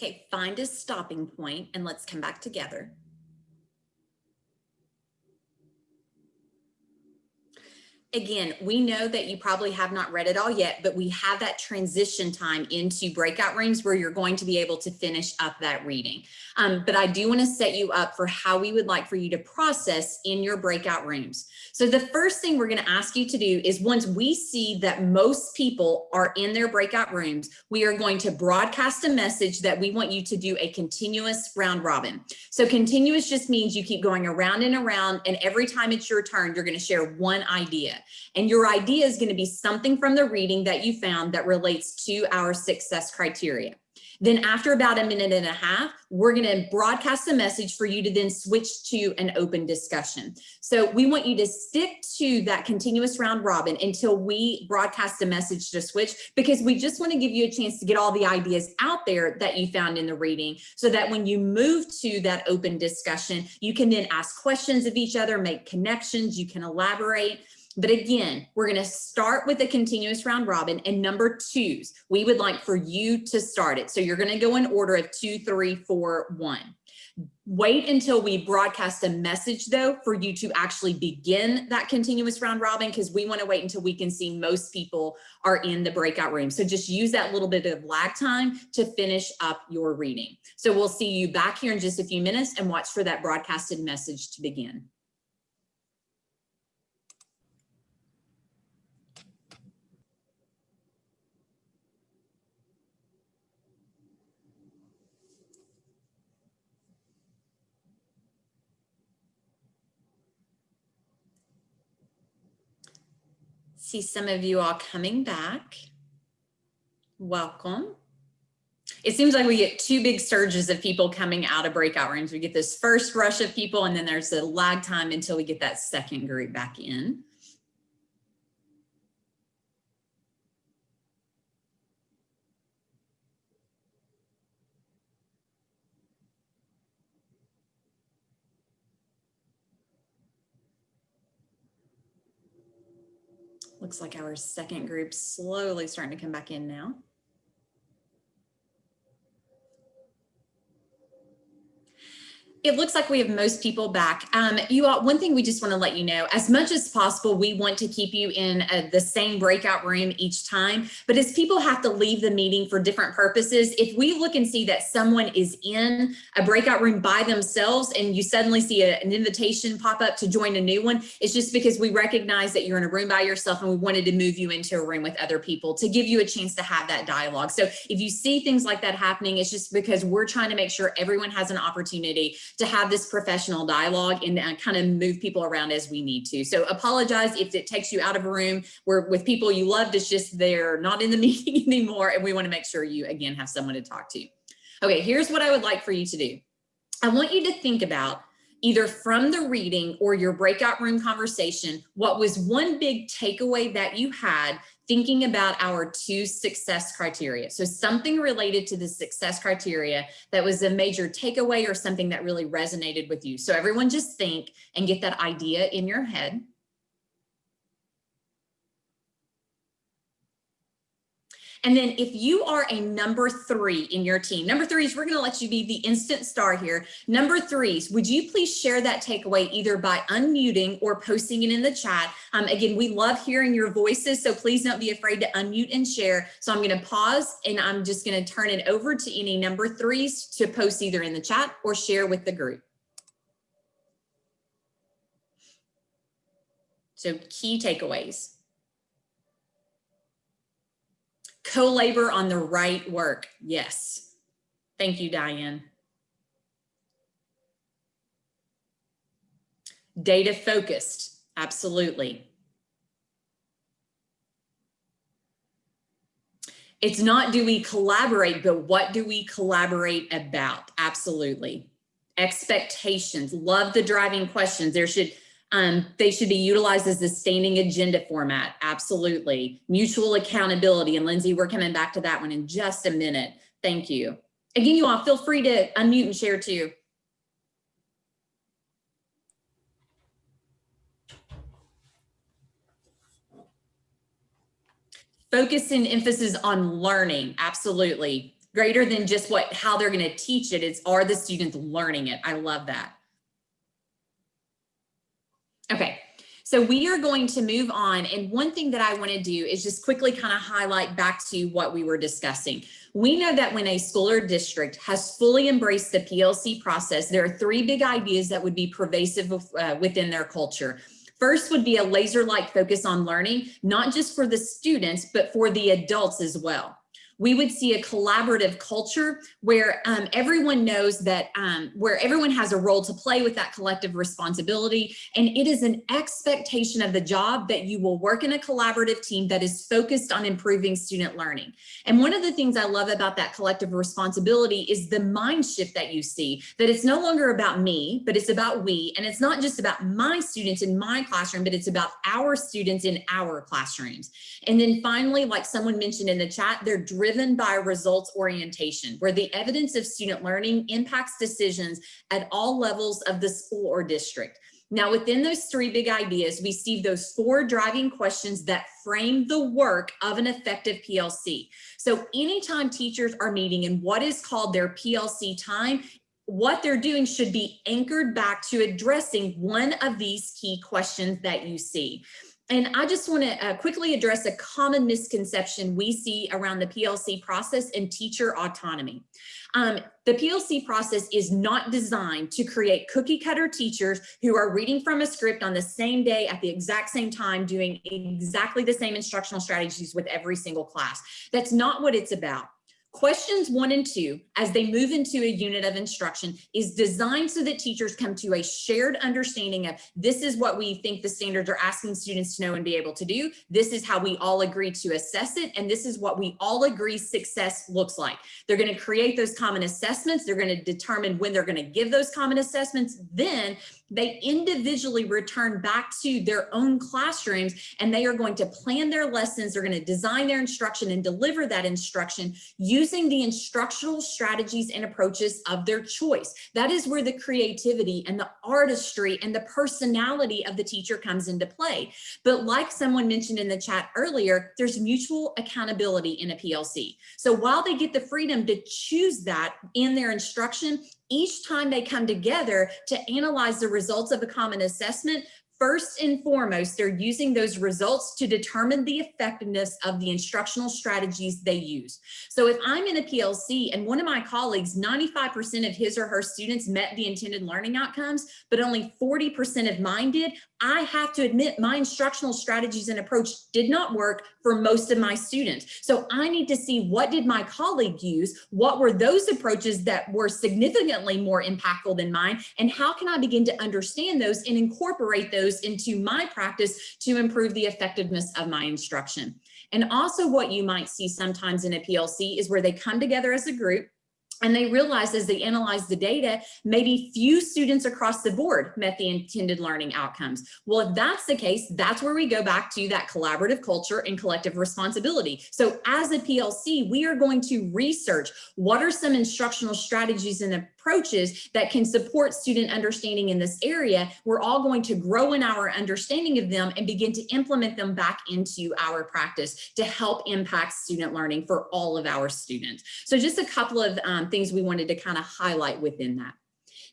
Okay, find a stopping point and let's come back together. Again, we know that you probably have not read it all yet, but we have that transition time into breakout rooms where you're going to be able to finish up that reading. Um, but I do want to set you up for how we would like for you to process in your breakout rooms. So the first thing we're going to ask you to do is once we see that most people are in their breakout rooms, we are going to broadcast a message that we want you to do a continuous round robin. So continuous just means you keep going around and around and every time it's your turn, you're going to share one idea. And your idea is going to be something from the reading that you found that relates to our success criteria. Then after about a minute and a half, we're gonna broadcast a message for you to then switch to an open discussion. So we want you to stick to that continuous round robin until we broadcast a message to switch because we just wanna give you a chance to get all the ideas out there that you found in the reading so that when you move to that open discussion, you can then ask questions of each other, make connections, you can elaborate. But again, we're going to start with a continuous round robin and number twos. We would like for you to start it. So you're going to go in order of two, three, four, one. Wait until we broadcast a message though for you to actually begin that continuous round robin because we want to wait until we can see most people are in the breakout room. So just use that little bit of lag time to finish up your reading. So we'll see you back here in just a few minutes and watch for that broadcasted message to begin. See some of you all coming back. Welcome. It seems like we get two big surges of people coming out of breakout rooms. We get this first rush of people and then there's a lag time until we get that second group back in. Looks like our second group slowly starting to come back in now. It looks like we have most people back. Um, you all, one thing we just want to let you know, as much as possible, we want to keep you in uh, the same breakout room each time. But as people have to leave the meeting for different purposes, if we look and see that someone is in a breakout room by themselves and you suddenly see a, an invitation pop up to join a new one, it's just because we recognize that you're in a room by yourself and we wanted to move you into a room with other people to give you a chance to have that dialogue. So if you see things like that happening, it's just because we're trying to make sure everyone has an opportunity to have this professional dialogue and uh, kind of move people around as we need to. So apologize if it takes you out of a room where with people you loved, it's just they're not in the meeting anymore. And we want to make sure you, again, have someone to talk to. Okay, here's what I would like for you to do. I want you to think about either from the reading or your breakout room conversation, what was one big takeaway that you had thinking about our two success criteria. So something related to the success criteria that was a major takeaway or something that really resonated with you. So everyone just think and get that idea in your head. And then if you are a number three in your team, number threes, we're gonna let you be the instant star here. Number threes, would you please share that takeaway either by unmuting or posting it in the chat? Um, again, we love hearing your voices, so please don't be afraid to unmute and share. So I'm gonna pause and I'm just gonna turn it over to any number threes to post either in the chat or share with the group. So key takeaways. Co-labor on the right work. Yes. Thank you, Diane. Data focused. Absolutely. It's not do we collaborate, but what do we collaborate about? Absolutely. Expectations. Love the driving questions. There should um, they should be utilized as the standing agenda format. Absolutely. Mutual accountability. And Lindsay, we're coming back to that one in just a minute. Thank you. Again, you all feel free to unmute and share too. Focus and emphasis on learning. Absolutely. Greater than just what how they're going to teach it is are the students learning it? I love that. Okay, so we are going to move on. And one thing that I want to do is just quickly kind of highlight back to what we were discussing. We know that when a school or district has fully embraced the PLC process, there are three big ideas that would be pervasive uh, within their culture. First would be a laser-like focus on learning, not just for the students, but for the adults as well. We would see a collaborative culture where um, everyone knows that, um, where everyone has a role to play with that collective responsibility. And it is an expectation of the job that you will work in a collaborative team that is focused on improving student learning. And one of the things I love about that collective responsibility is the mind shift that you see, that it's no longer about me, but it's about we. And it's not just about my students in my classroom, but it's about our students in our classrooms. And then finally, like someone mentioned in the chat, they're driven by results orientation, where the evidence of student learning impacts decisions at all levels of the school or district. Now, within those three big ideas, we see those four driving questions that frame the work of an effective PLC. So anytime teachers are meeting in what is called their PLC time, what they're doing should be anchored back to addressing one of these key questions that you see. And I just want to uh, quickly address a common misconception we see around the PLC process and teacher autonomy. Um, the PLC process is not designed to create cookie cutter teachers who are reading from a script on the same day at the exact same time, doing exactly the same instructional strategies with every single class. That's not what it's about. Questions one and two, as they move into a unit of instruction, is designed so that teachers come to a shared understanding of this is what we think the standards are asking students to know and be able to do. This is how we all agree to assess it. And this is what we all agree success looks like. They're going to create those common assessments. They're going to determine when they're going to give those common assessments. Then they individually return back to their own classrooms and they are going to plan their lessons. They're going to design their instruction and deliver that instruction using the instructional strategies and approaches of their choice. That is where the creativity and the artistry and the personality of the teacher comes into play. But like someone mentioned in the chat earlier, there's mutual accountability in a PLC. So while they get the freedom to choose that in their instruction, each time they come together to analyze the results of a common assessment, First and foremost, they're using those results to determine the effectiveness of the instructional strategies they use. So if I'm in a PLC and one of my colleagues, 95% of his or her students met the intended learning outcomes, but only 40% of mine did, I have to admit my instructional strategies and approach did not work for most of my students. So I need to see what did my colleague use? What were those approaches that were significantly more impactful than mine? And how can I begin to understand those and incorporate those into my practice to improve the effectiveness of my instruction? And also what you might see sometimes in a PLC is where they come together as a group and they realized as they analyzed the data, maybe few students across the board met the intended learning outcomes. Well, if that's the case, that's where we go back to that collaborative culture and collective responsibility. So as a PLC, we are going to research what are some instructional strategies and approaches that can support student understanding in this area. We're all going to grow in our understanding of them and begin to implement them back into our practice to help impact student learning for all of our students. So just a couple of um, things we wanted to kind of highlight within that.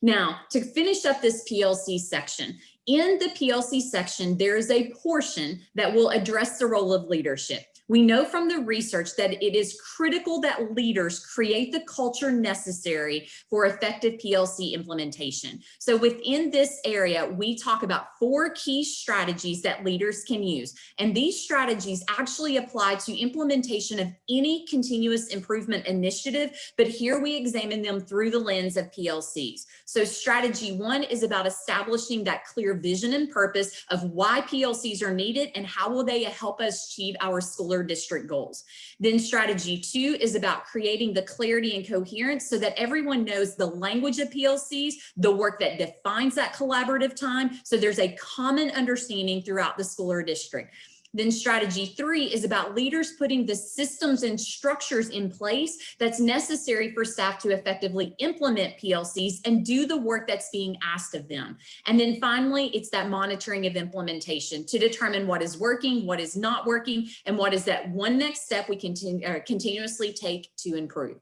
Now, to finish up this PLC section, in the PLC section, there is a portion that will address the role of leadership. We know from the research that it is critical that leaders create the culture necessary for effective PLC implementation. So within this area, we talk about four key strategies that leaders can use. And these strategies actually apply to implementation of any continuous improvement initiative, but here we examine them through the lens of PLCs. So strategy one is about establishing that clear vision and purpose of why PLCs are needed and how will they help us achieve our school district goals. Then strategy two is about creating the clarity and coherence so that everyone knows the language of PLCs, the work that defines that collaborative time. So there's a common understanding throughout the school or district. Then strategy three is about leaders putting the systems and structures in place that's necessary for staff to effectively implement PLCs and do the work that's being asked of them. And then finally, it's that monitoring of implementation to determine what is working, what is not working, and what is that one next step we continue, uh, continuously take to improve.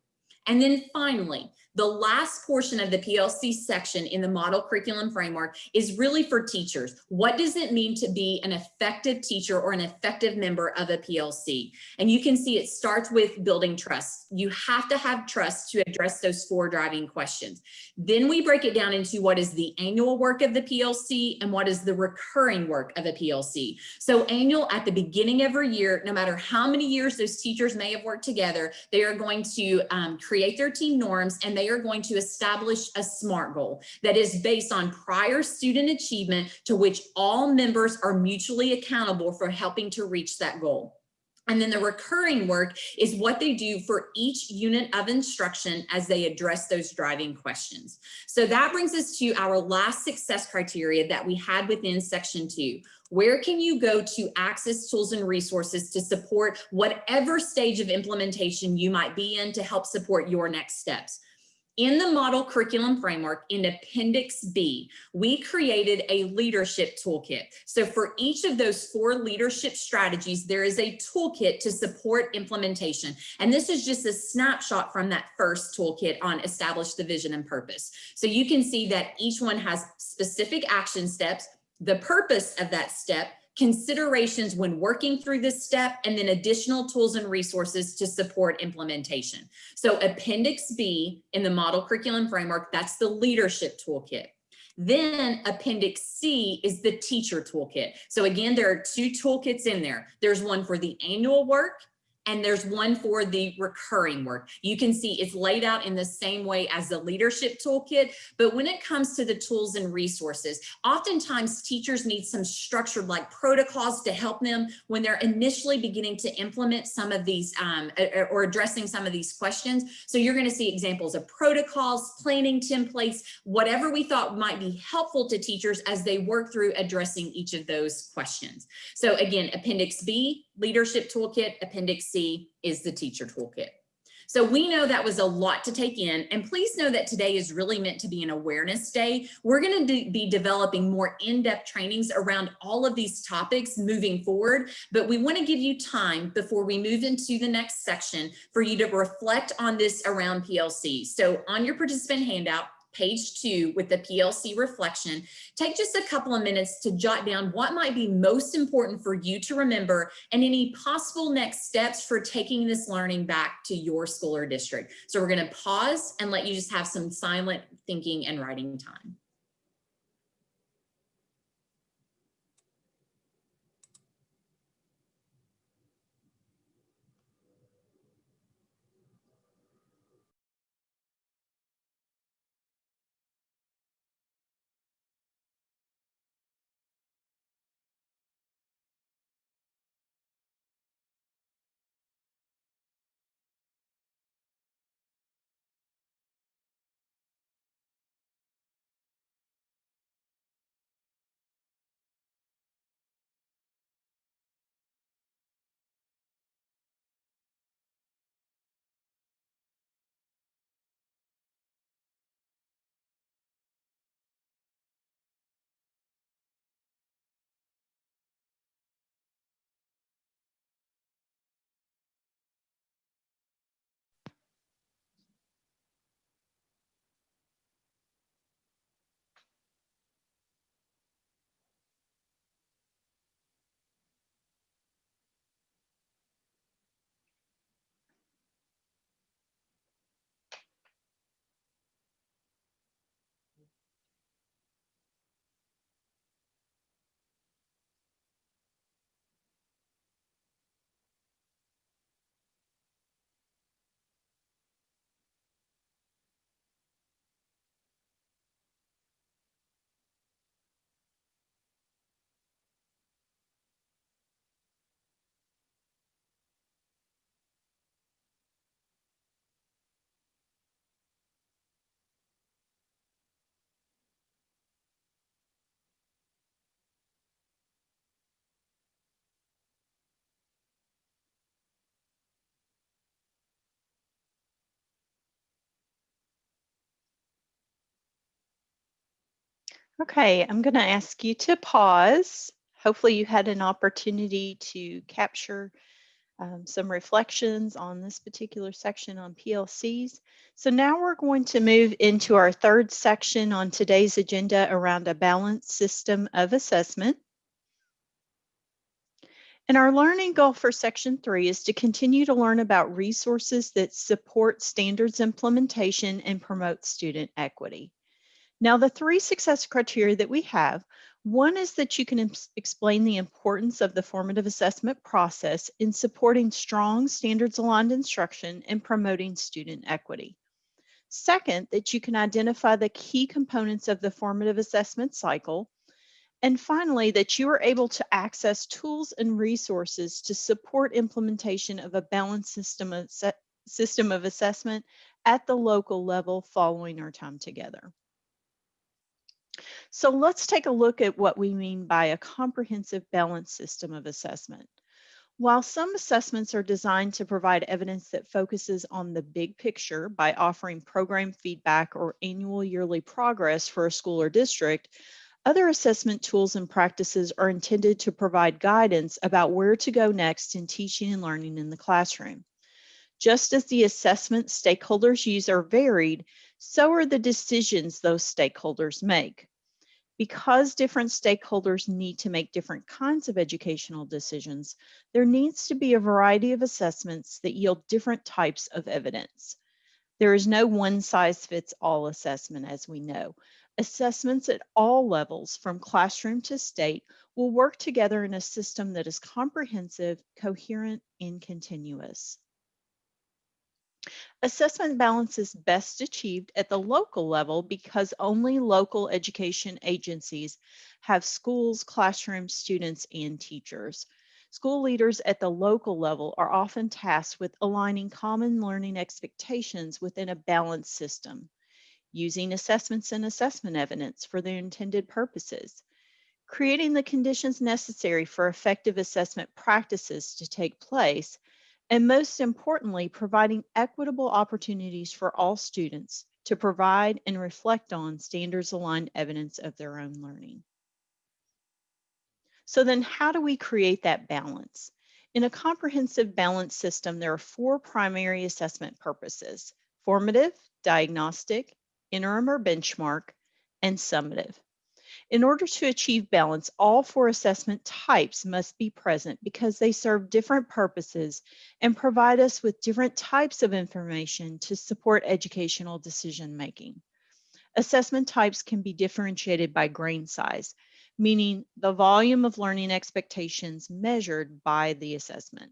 And then finally, The last portion of the PLC section in the model curriculum framework is really for teachers. What does it mean to be an effective teacher or an effective member of a PLC? And you can see it starts with building trust. You have to have trust to address those four driving questions. Then we break it down into what is the annual work of the PLC and what is the recurring work of a PLC. So annual at the beginning of every year, no matter how many years those teachers may have worked together, they are going to um, create their team norms and they are going to establish a SMART goal that is based on prior student achievement to which all members are mutually accountable for helping to reach that goal. And then the recurring work is what they do for each unit of instruction as they address those driving questions. So that brings us to our last success criteria that we had within section two. Where can you go to access tools and resources to support whatever stage of implementation you might be in to help support your next steps? In the model curriculum framework in Appendix B, we created a leadership toolkit. So for each of those four leadership strategies, there is a toolkit to support implementation. And this is just a snapshot from that first toolkit on establish the vision and purpose. So you can see that each one has specific action steps, the purpose of that step, considerations when working through this step, and then additional tools and resources to support implementation. So Appendix B in the model curriculum framework, that's the leadership toolkit. Then Appendix C is the teacher toolkit. So again, there are two toolkits in there. There's one for the annual work and there's one for the recurring work. You can see it's laid out in the same way as the leadership toolkit, but when it comes to the tools and resources, oftentimes teachers need some structured like protocols to help them when they're initially beginning to implement some of these um, or addressing some of these questions. So you're gonna see examples of protocols, planning templates, whatever we thought might be helpful to teachers as they work through addressing each of those questions. So again, Appendix B, Leadership Toolkit, Appendix C is the Teacher Toolkit. So we know that was a lot to take in and please know that today is really meant to be an awareness day. We're going to be developing more in-depth trainings around all of these topics moving forward, but we want to give you time before we move into the next section for you to reflect on this around PLC. So on your participant handout, page two with the PLC reflection, take just a couple of minutes to jot down what might be most important for you to remember and any possible next steps for taking this learning back to your school or district. So we're gonna pause and let you just have some silent thinking and writing time. Okay, I'm going to ask you to pause. Hopefully you had an opportunity to capture um, some reflections on this particular section on PLCs. So now we're going to move into our third section on today's agenda around a balanced system of assessment. And our learning goal for section three is to continue to learn about resources that support standards implementation and promote student equity. Now, the three success criteria that we have, one is that you can explain the importance of the formative assessment process in supporting strong standards aligned instruction and promoting student equity. Second, that you can identify the key components of the formative assessment cycle and finally, that you are able to access tools and resources to support implementation of a balanced system of, system of assessment at the local level following our time together. So let's take a look at what we mean by a comprehensive balanced system of assessment. While some assessments are designed to provide evidence that focuses on the big picture by offering program feedback or annual yearly progress for a school or district, other assessment tools and practices are intended to provide guidance about where to go next in teaching and learning in the classroom. Just as the assessment stakeholders use are varied, so are the decisions those stakeholders make. Because different stakeholders need to make different kinds of educational decisions, there needs to be a variety of assessments that yield different types of evidence. There is no one size fits all assessment, as we know, Assessments at all levels, from classroom to state, will work together in a system that is comprehensive, coherent, and continuous. Assessment balance is best achieved at the local level because only local education agencies have schools, classrooms, students, and teachers. School leaders at the local level are often tasked with aligning common learning expectations within a balanced system using assessments and assessment evidence for their intended purposes, creating the conditions necessary for effective assessment practices to take place, and most importantly, providing equitable opportunities for all students to provide and reflect on standards aligned evidence of their own learning. So then how do we create that balance? In a comprehensive balance system, there are four primary assessment purposes, formative, diagnostic, interim or benchmark, and summative. In order to achieve balance, all four assessment types must be present because they serve different purposes and provide us with different types of information to support educational decision making. Assessment types can be differentiated by grain size, meaning the volume of learning expectations measured by the assessment,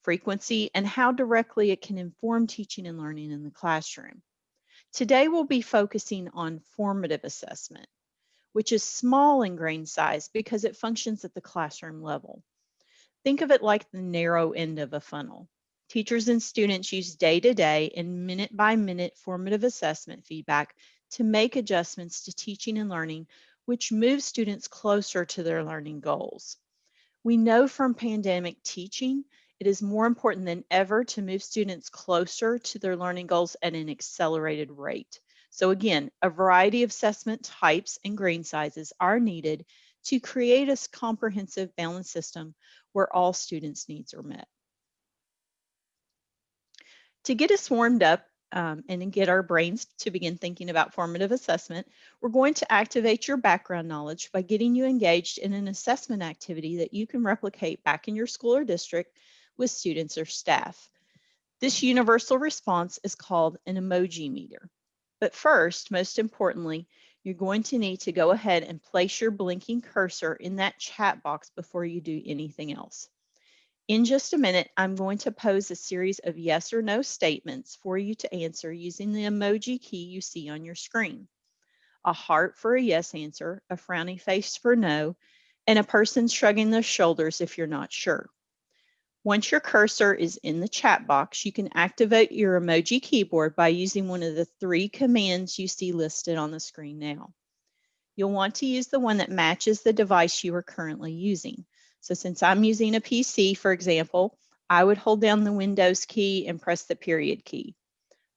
frequency, and how directly it can inform teaching and learning in the classroom. Today we'll be focusing on formative assessment, which is small in grain size because it functions at the classroom level. Think of it like the narrow end of a funnel. Teachers and students use day-to-day -day and minute-by-minute formative assessment feedback to make adjustments to teaching and learning, which moves students closer to their learning goals. We know from pandemic teaching it is more important than ever to move students closer to their learning goals at an accelerated rate. So again, a variety of assessment types and grain sizes are needed to create a comprehensive balanced system where all students' needs are met. To get us warmed up um, and get our brains to begin thinking about formative assessment, we're going to activate your background knowledge by getting you engaged in an assessment activity that you can replicate back in your school or district with students or staff. This universal response is called an emoji meter. But first, most importantly, you're going to need to go ahead and place your blinking cursor in that chat box before you do anything else. In just a minute, I'm going to pose a series of yes or no statements for you to answer using the emoji key you see on your screen. A heart for a yes answer, a frowny face for no, and a person shrugging their shoulders if you're not sure. Once your cursor is in the chat box, you can activate your emoji keyboard by using one of the three commands you see listed on the screen now. You'll want to use the one that matches the device you are currently using. So since I'm using a PC, for example, I would hold down the Windows key and press the period key.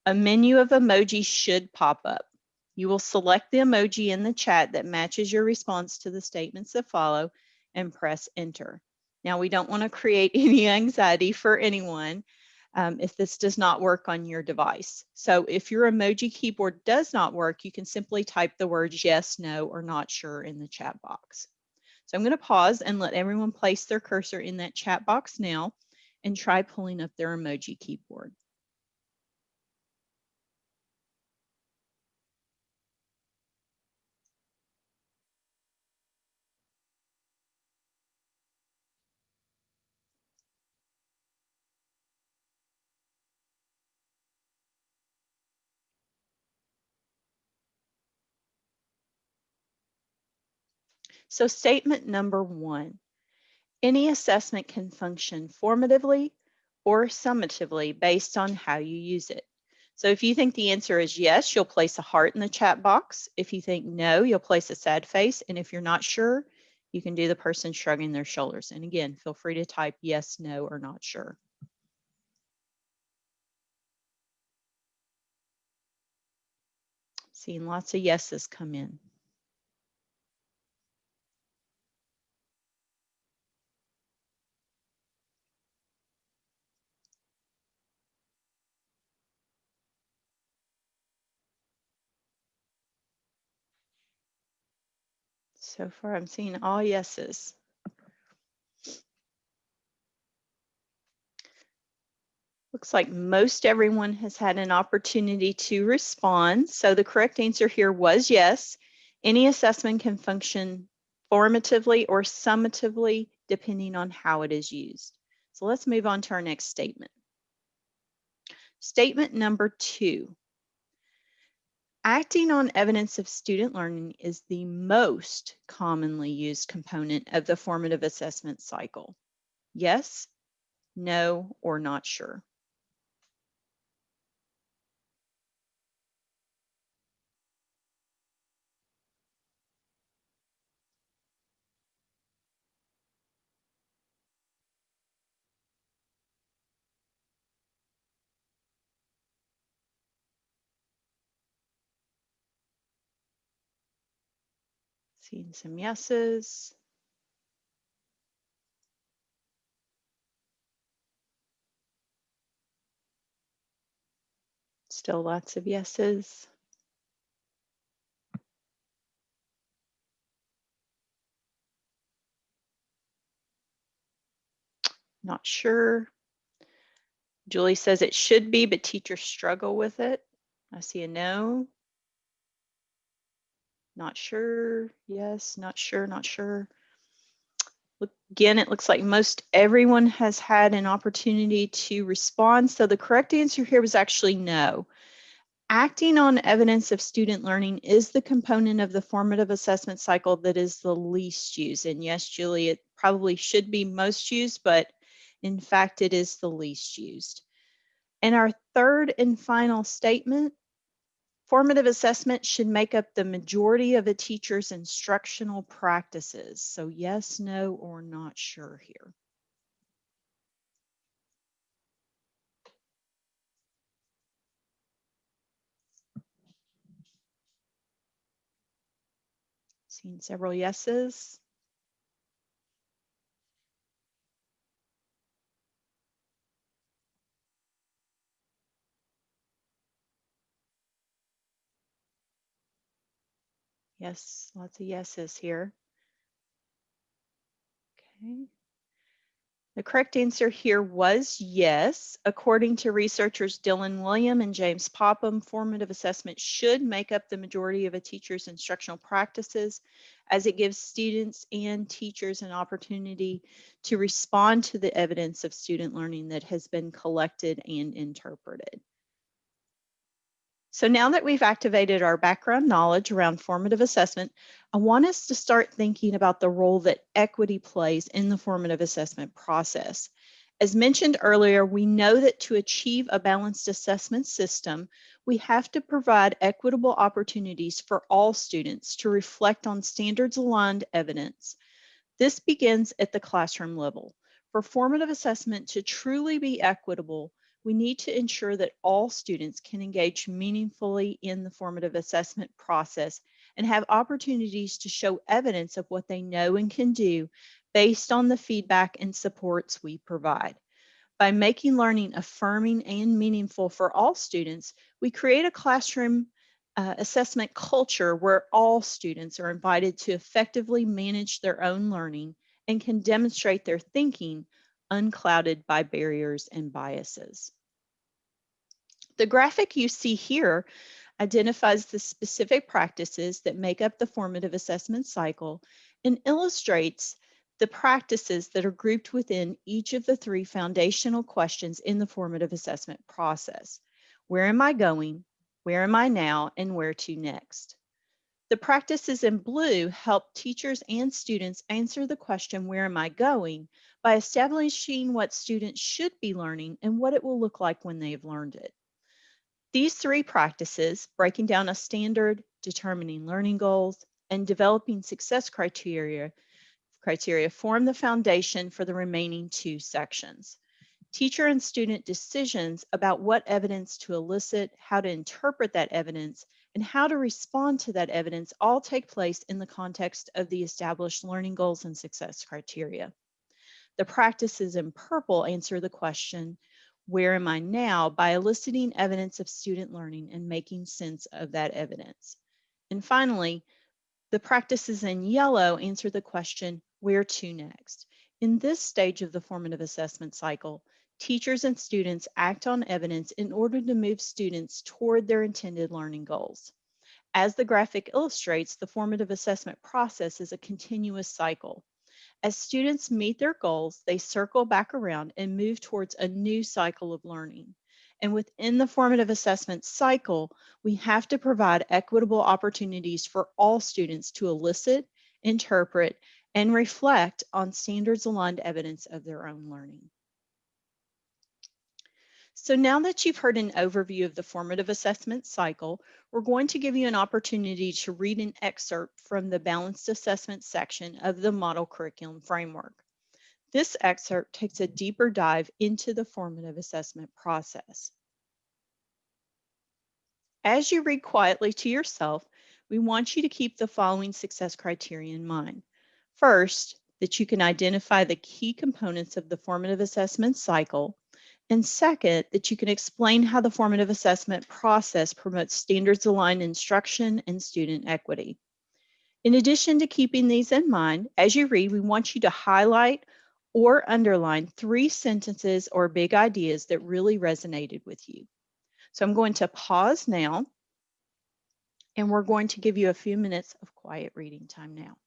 A menu of emojis should pop up. You will select the emoji in the chat that matches your response to the statements that follow and press enter. Now, we don't want to create any anxiety for anyone um, if this does not work on your device. So if your emoji keyboard does not work, you can simply type the words yes, no, or not sure in the chat box. So I'm going to pause and let everyone place their cursor in that chat box now and try pulling up their emoji keyboard. So statement number one, any assessment can function formatively or summatively based on how you use it. So if you think the answer is yes, you'll place a heart in the chat box. If you think no, you'll place a sad face. And if you're not sure, you can do the person shrugging their shoulders. And again, feel free to type yes, no, or not sure. Seeing lots of yeses come in. So far, I'm seeing all yeses. Looks like most everyone has had an opportunity to respond. So the correct answer here was yes. Any assessment can function formatively or summatively depending on how it is used. So let's move on to our next statement. Statement number two. Acting on evidence of student learning is the most commonly used component of the formative assessment cycle. Yes, no, or not sure. Seeing some yeses. Still lots of yeses. Not sure. Julie says it should be, but teachers struggle with it. I see a no. Not sure. Yes, not sure, not sure. Look, again, it looks like most everyone has had an opportunity to respond. So the correct answer here was actually no. Acting on evidence of student learning is the component of the formative assessment cycle that is the least used. And yes, Julie, it probably should be most used, but in fact, it is the least used. And our third and final statement Formative assessment should make up the majority of a teacher's instructional practices. So yes, no, or not sure here. Seeing several yeses. Yes, lots of yeses here. Okay. The correct answer here was yes. According to researchers Dylan Wiliam and James Popham, formative assessment should make up the majority of a teacher's instructional practices as it gives students and teachers an opportunity to respond to the evidence of student learning that has been collected and interpreted. So now that we've activated our background knowledge around formative assessment, I want us to start thinking about the role that equity plays in the formative assessment process. As mentioned earlier, we know that to achieve a balanced assessment system, we have to provide equitable opportunities for all students to reflect on standards aligned evidence. This begins at the classroom level. For formative assessment to truly be equitable, we need to ensure that all students can engage meaningfully in the formative assessment process and have opportunities to show evidence of what they know and can do based on the feedback and supports we provide. By making learning affirming and meaningful for all students, we create a classroom uh, assessment culture where all students are invited to effectively manage their own learning and can demonstrate their thinking unclouded by barriers and biases. The graphic you see here identifies the specific practices that make up the formative assessment cycle and illustrates the practices that are grouped within each of the three foundational questions in the formative assessment process. Where am I going? Where am I now? And where to next? The practices in blue help teachers and students answer the question, where am I going? by establishing what students should be learning and what it will look like when they've learned it. These three practices, breaking down a standard, determining learning goals, and developing success criteria, criteria form the foundation for the remaining two sections. Teacher and student decisions about what evidence to elicit, how to interpret that evidence, and how to respond to that evidence all take place in the context of the established learning goals and success criteria. The practices in purple answer the question, where am I now by eliciting evidence of student learning and making sense of that evidence. And finally, the practices in yellow answer the question, where to next? In this stage of the formative assessment cycle, teachers and students act on evidence in order to move students toward their intended learning goals. As the graphic illustrates, the formative assessment process is a continuous cycle. As students meet their goals, they circle back around and move towards a new cycle of learning. And within the formative assessment cycle, we have to provide equitable opportunities for all students to elicit, interpret, and reflect on standards aligned evidence of their own learning. So now that you've heard an overview of the formative assessment cycle, we're going to give you an opportunity to read an excerpt from the balanced assessment section of the model curriculum framework. This excerpt takes a deeper dive into the formative assessment process. As you read quietly to yourself, we want you to keep the following success criteria in mind. First, that you can identify the key components of the formative assessment cycle and second, that you can explain how the formative assessment process promotes standards aligned instruction and student equity. In addition to keeping these in mind, as you read, we want you to highlight or underline three sentences or big ideas that really resonated with you. So I'm going to pause now and we're going to give you a few minutes of quiet reading time now.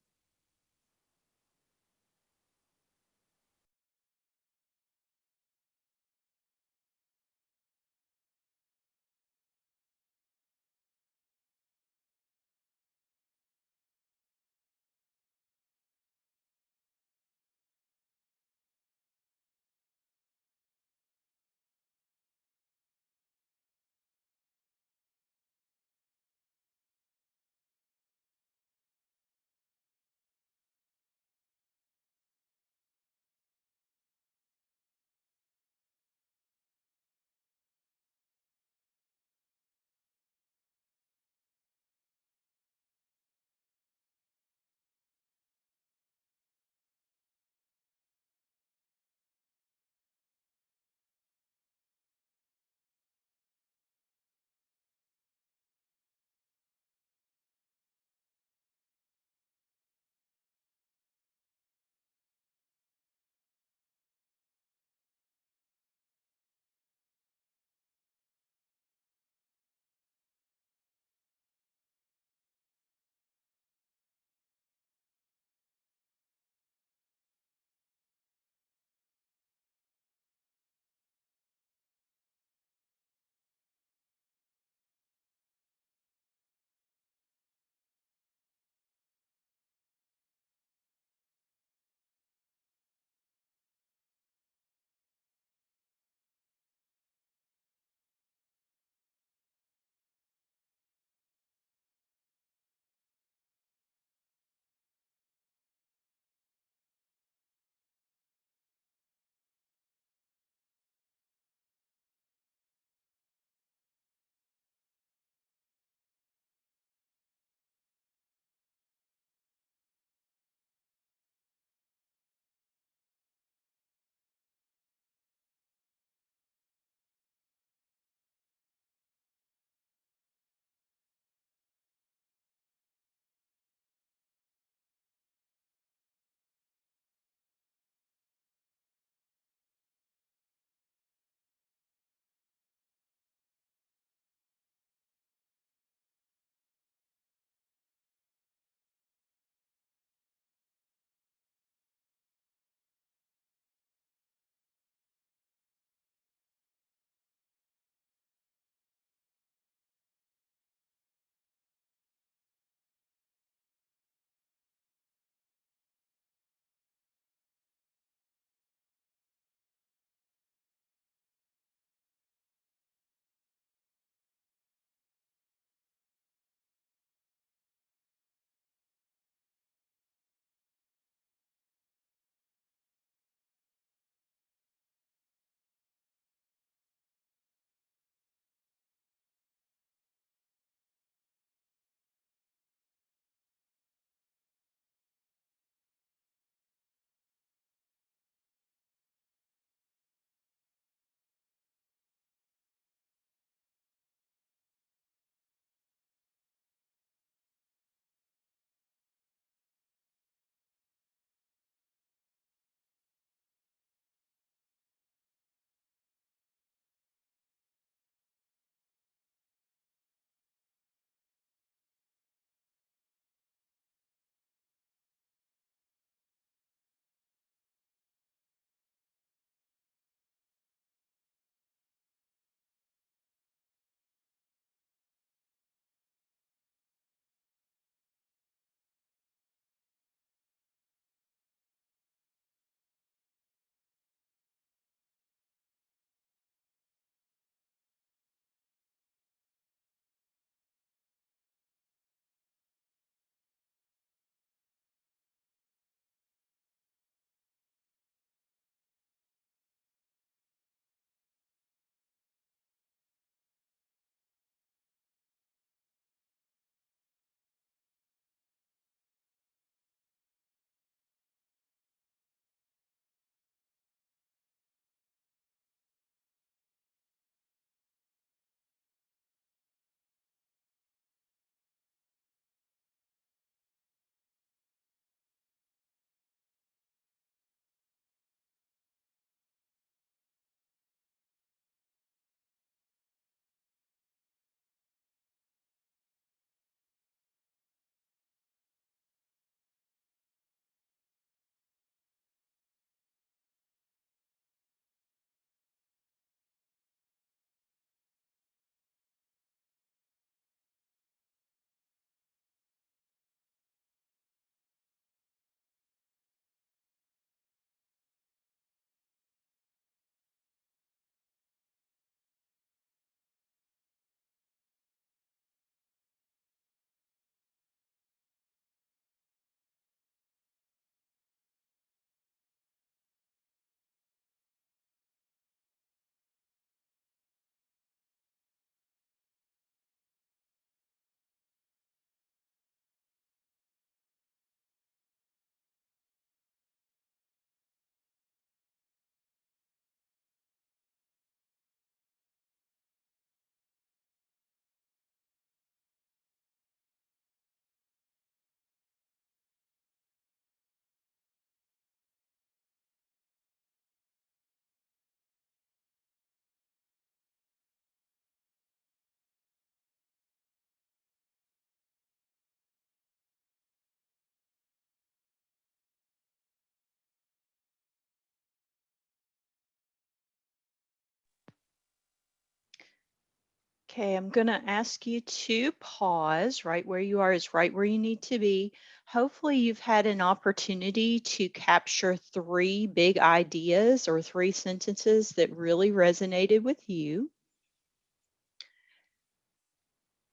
Okay, I'm going to ask you to pause right where you are is right where you need to be. Hopefully you've had an opportunity to capture three big ideas or three sentences that really resonated with you.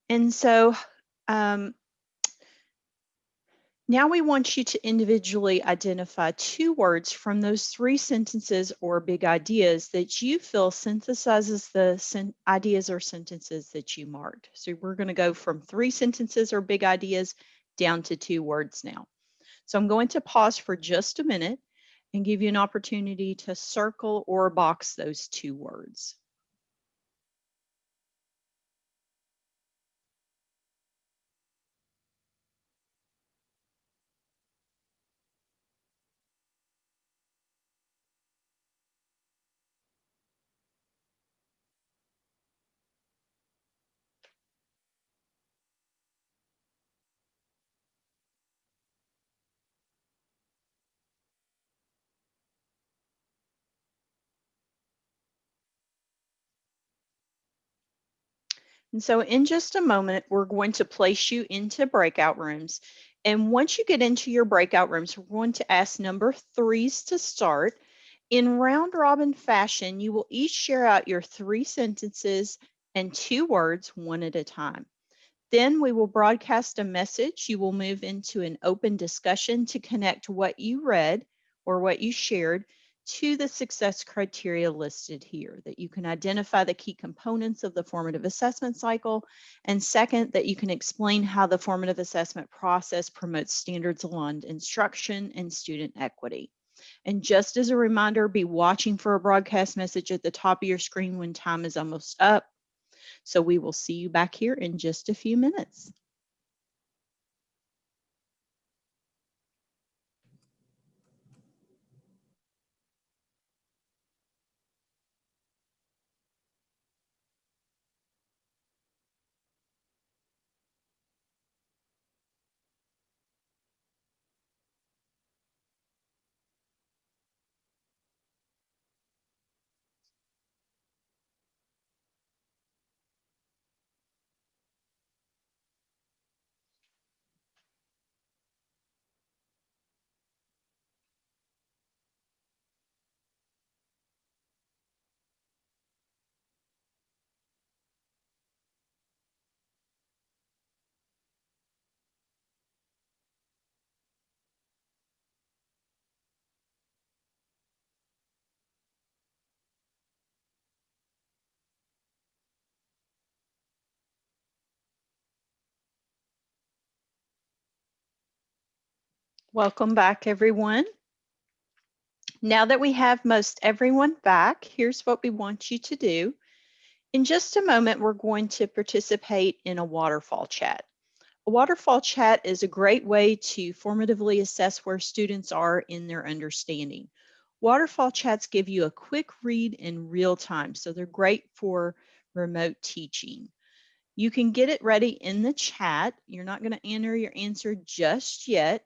And so um, now we want you to individually identify two words from those three sentences or big ideas that you feel synthesizes the ideas or sentences that you marked. So we're going to go from three sentences or big ideas down to two words now. So I'm going to pause for just a minute and give you an opportunity to circle or box those two words. And so in just a moment, we're going to place you into breakout rooms. And once you get into your breakout rooms, we're going to ask number threes to start. In round robin fashion, you will each share out your three sentences and two words one at a time. Then we will broadcast a message. You will move into an open discussion to connect what you read or what you shared to the success criteria listed here, that you can identify the key components of the formative assessment cycle, and second, that you can explain how the formative assessment process promotes standards aligned instruction and student equity. And just as a reminder, be watching for a broadcast message at the top of your screen when time is almost up. So we will see you back here in just a few minutes. Welcome back, everyone. Now that we have most everyone back, here's what we want you to do. In just a moment, we're going to participate in a waterfall chat. A waterfall chat is a great way to formatively assess where students are in their understanding. Waterfall chats give you a quick read in real time, so they're great for remote teaching. You can get it ready in the chat. You're not going to enter your answer just yet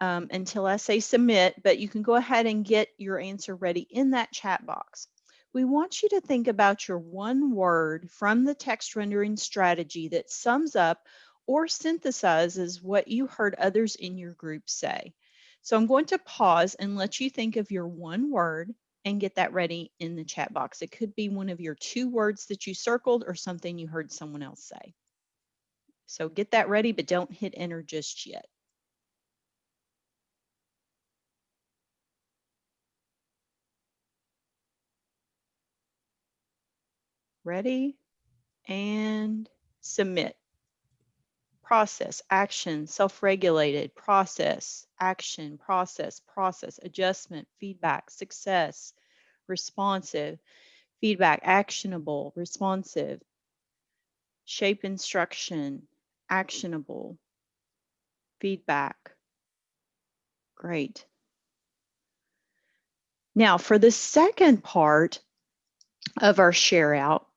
um, until I say submit, but you can go ahead and get your answer ready in that chat box. We want you to think about your one word from the text rendering strategy that sums up or synthesizes what you heard others in your group say. So I'm going to pause and let you think of your one word and get that ready in the chat box. It could be one of your two words that you circled or something you heard someone else say. So get that ready, but don't hit enter just yet. Ready and submit. Process, action, self-regulated, process, action, process, process, adjustment, feedback, success, responsive, feedback, actionable, responsive, shape instruction, actionable, feedback. Great. Now for the second part of our share out,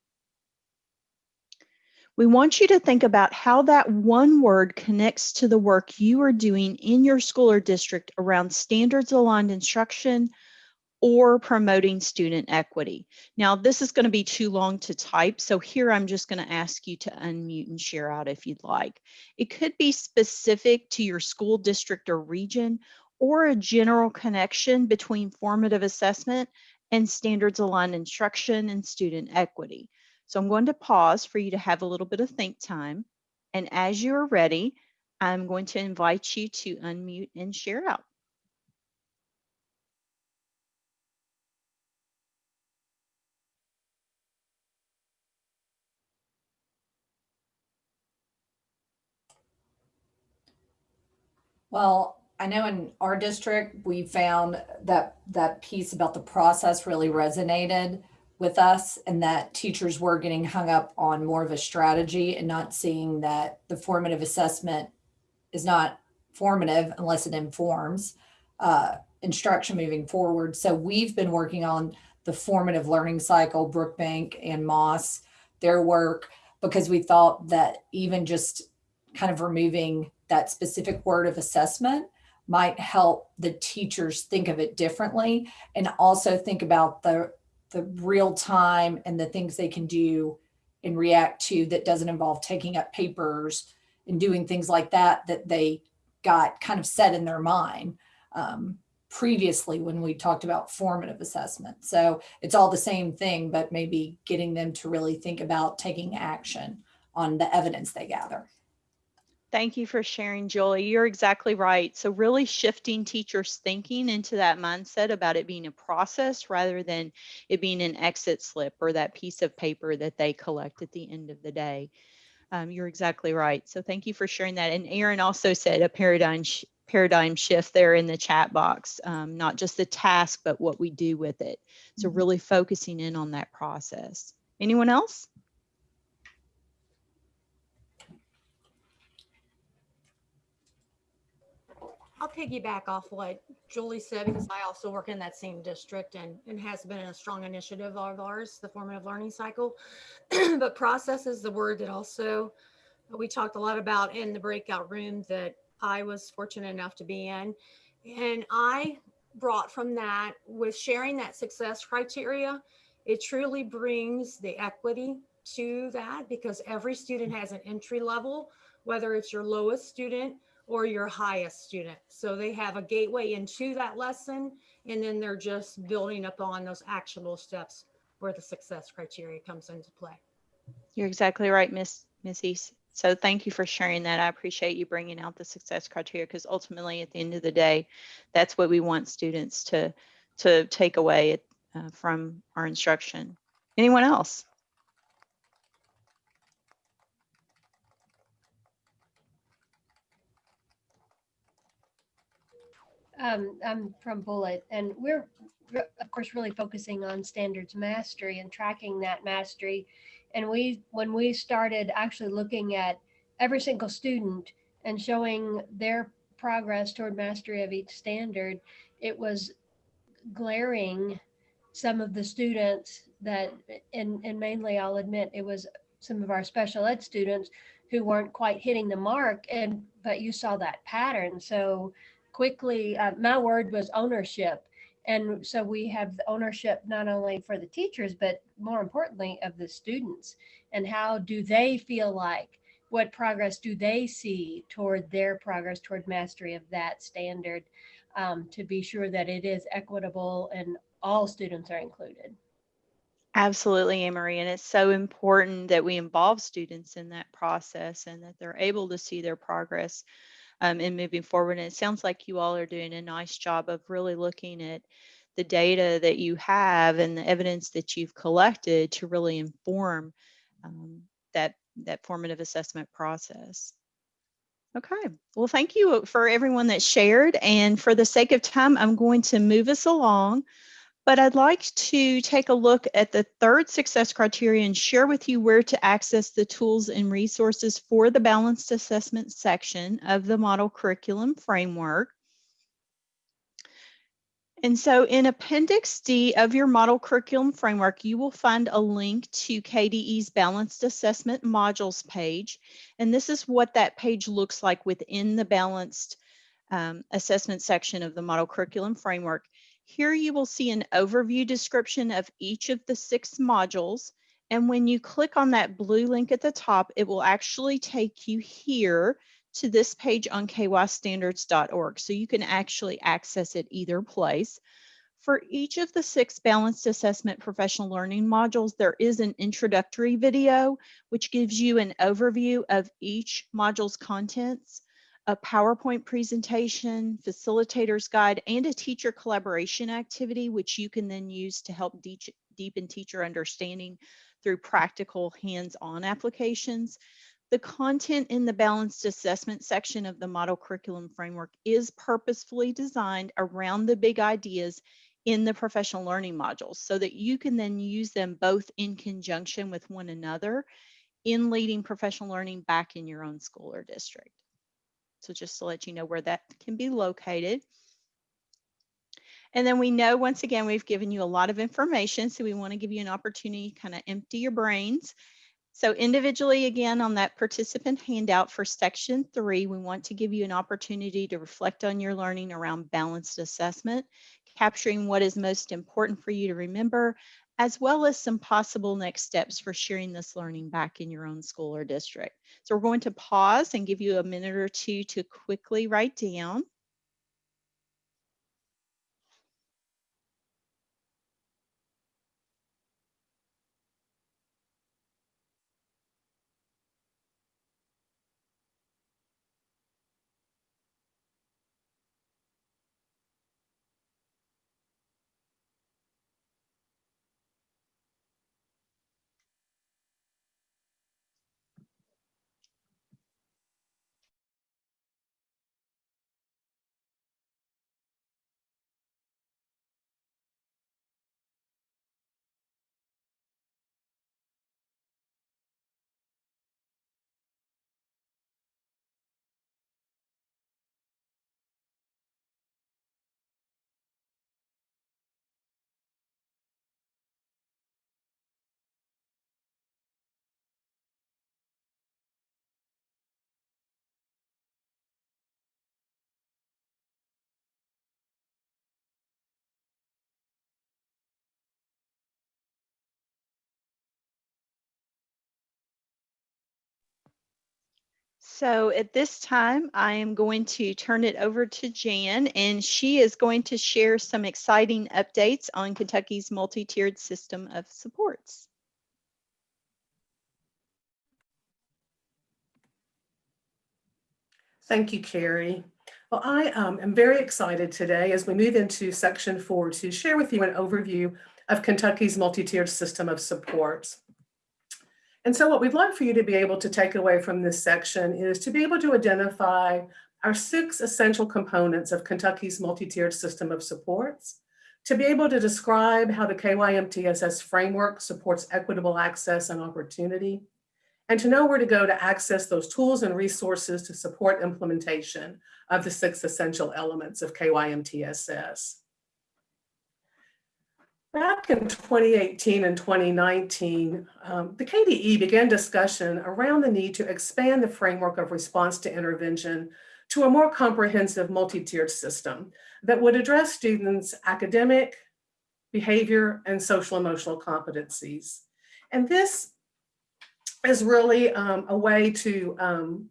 we want you to think about how that one word connects to the work you are doing in your school or district around standards aligned instruction or promoting student equity. Now, this is going to be too long to type, so here I'm just going to ask you to unmute and share out if you'd like. It could be specific to your school district or region, or a general connection between formative assessment and standards aligned instruction and student equity. So I'm going to pause for you to have a little bit of think time. And as you're ready, I'm going to invite you to unmute and share out. Well, I know in our district, we found that that piece about the process really resonated with us and that teachers were getting hung up on more of a strategy and not seeing that the formative assessment is not formative unless it informs uh, instruction moving forward. So we've been working on the formative learning cycle, Brookhart and Moss, their work, because we thought that even just kind of removing that specific word of assessment might help the teachers think of it differently and also think about the the real time and the things they can do and react to that doesn't involve taking up papers and doing things like that that they got kind of set in their mind um, previously when we talked about formative assessment. So it's all the same thing, but maybe getting them to really think about taking action on the evidence they gather. Thank you for sharing, Julie. You're exactly right. So really shifting teachers' thinking into that mindset about it being a process rather than it being an exit slip or that piece of paper that they collect at the end of the day. Um, you're exactly right. So thank you for sharing that. And Aaron also said a paradigm sh paradigm shift there in the chat box, um, not just the task, but what we do with it. So really focusing in on that process. Anyone else? I'll piggyback off what Julie said because I also work in that same district and, and has been a strong initiative of ours, the formative learning cycle. but process is the word that also uh, we talked a lot about in the breakout room that I was fortunate enough to be in. And I brought from that with sharing that success criteria, it truly brings the equity to that because every student has an entry level, whether it's your lowest student or your highest student. So they have a gateway into that lesson, and then they're just building upon those actionable steps where the success criteria comes into play. You're exactly right, Miss Missy. So thank you for sharing that. I appreciate you bringing out the success criteria because ultimately, at the end of the day, that's what we want students to to take away uh, from our instruction. Anyone else? Um, I'm from Bullitt, and we're, of course, really focusing on standards mastery and tracking that mastery. And we, when we started actually looking at every single student and showing their progress toward mastery of each standard, it was glaring some of the students that, and, and mainly I'll admit, it was some of our special ed students who weren't quite hitting the mark and, but you saw that pattern. So quickly, uh, my word was ownership. And so we have ownership not only for the teachers, but more importantly of the students. And how do they feel like, what progress do they see toward their progress toward mastery of that standard um, to be sure that it is equitable and all students are included. Absolutely, Anne-Marie. And it's so important that we involve students in that process and that they're able to see their progress um, in moving forward. And it sounds like you all are doing a nice job of really looking at the data that you have and the evidence that you've collected to really inform um, that, that formative assessment process. Okay, well, thank you for everyone that shared. And for the sake of time, I'm going to move us along. But I'd like to take a look at the third success criteria and share with you where to access the tools and resources for the balanced assessment section of the model curriculum framework. And so in Appendix D of your model curriculum framework, you will find a link to KDE's balanced assessment modules page. And this is what that page looks like within the balanced um, assessment section of the model curriculum framework. Here you will see an overview description of each of the six modules. And when you click on that blue link at the top, it will actually take you here to this page on kystandards.org. So you can actually access it either place. For each of the six balanced assessment professional learning modules, there is an introductory video, which gives you an overview of each module's contents, a PowerPoint presentation, facilitator's guide, and a teacher collaboration activity, which you can then use to help de deepen teacher understanding through practical hands-on applications. The content in the balanced assessment section of the model curriculum framework is purposefully designed around the big ideas in the professional learning modules so that you can then use them both in conjunction with one another in leading professional learning back in your own school or district. So just to let you know where that can be located. And then we know, once again, we've given you a lot of information, so we want to give you an opportunity to kind of empty your brains. So individually, again, on that participant handout for section three, we want to give you an opportunity to reflect on your learning around balanced assessment, capturing what is most important for you to remember, as well as some possible next steps for sharing this learning back in your own school or district. So we're going to pause and give you a minute or two to quickly write down. So at this time, I am going to turn it over to Jan, and she is going to share some exciting updates on Kentucky's multi-tiered system of supports. Thank you, Carrie. Well, I um, am very excited today as we move into section four to share with you an overview of Kentucky's multi-tiered system of supports. And so what we'd like for you to be able to take away from this section is to be able to identify our six essential components of Kentucky's multi-tiered system of supports, to be able to describe how the KYMTSS framework supports equitable access and opportunity, and to know where to go to access those tools and resources to support implementation of the six essential elements of KYMTSS. Back in 2018 and 2019, um, the KDE began discussion around the need to expand the framework of response to intervention to a more comprehensive multi-tiered system that would address students' academic, behavior, and social emotional competencies. And this is really um, a way to, um,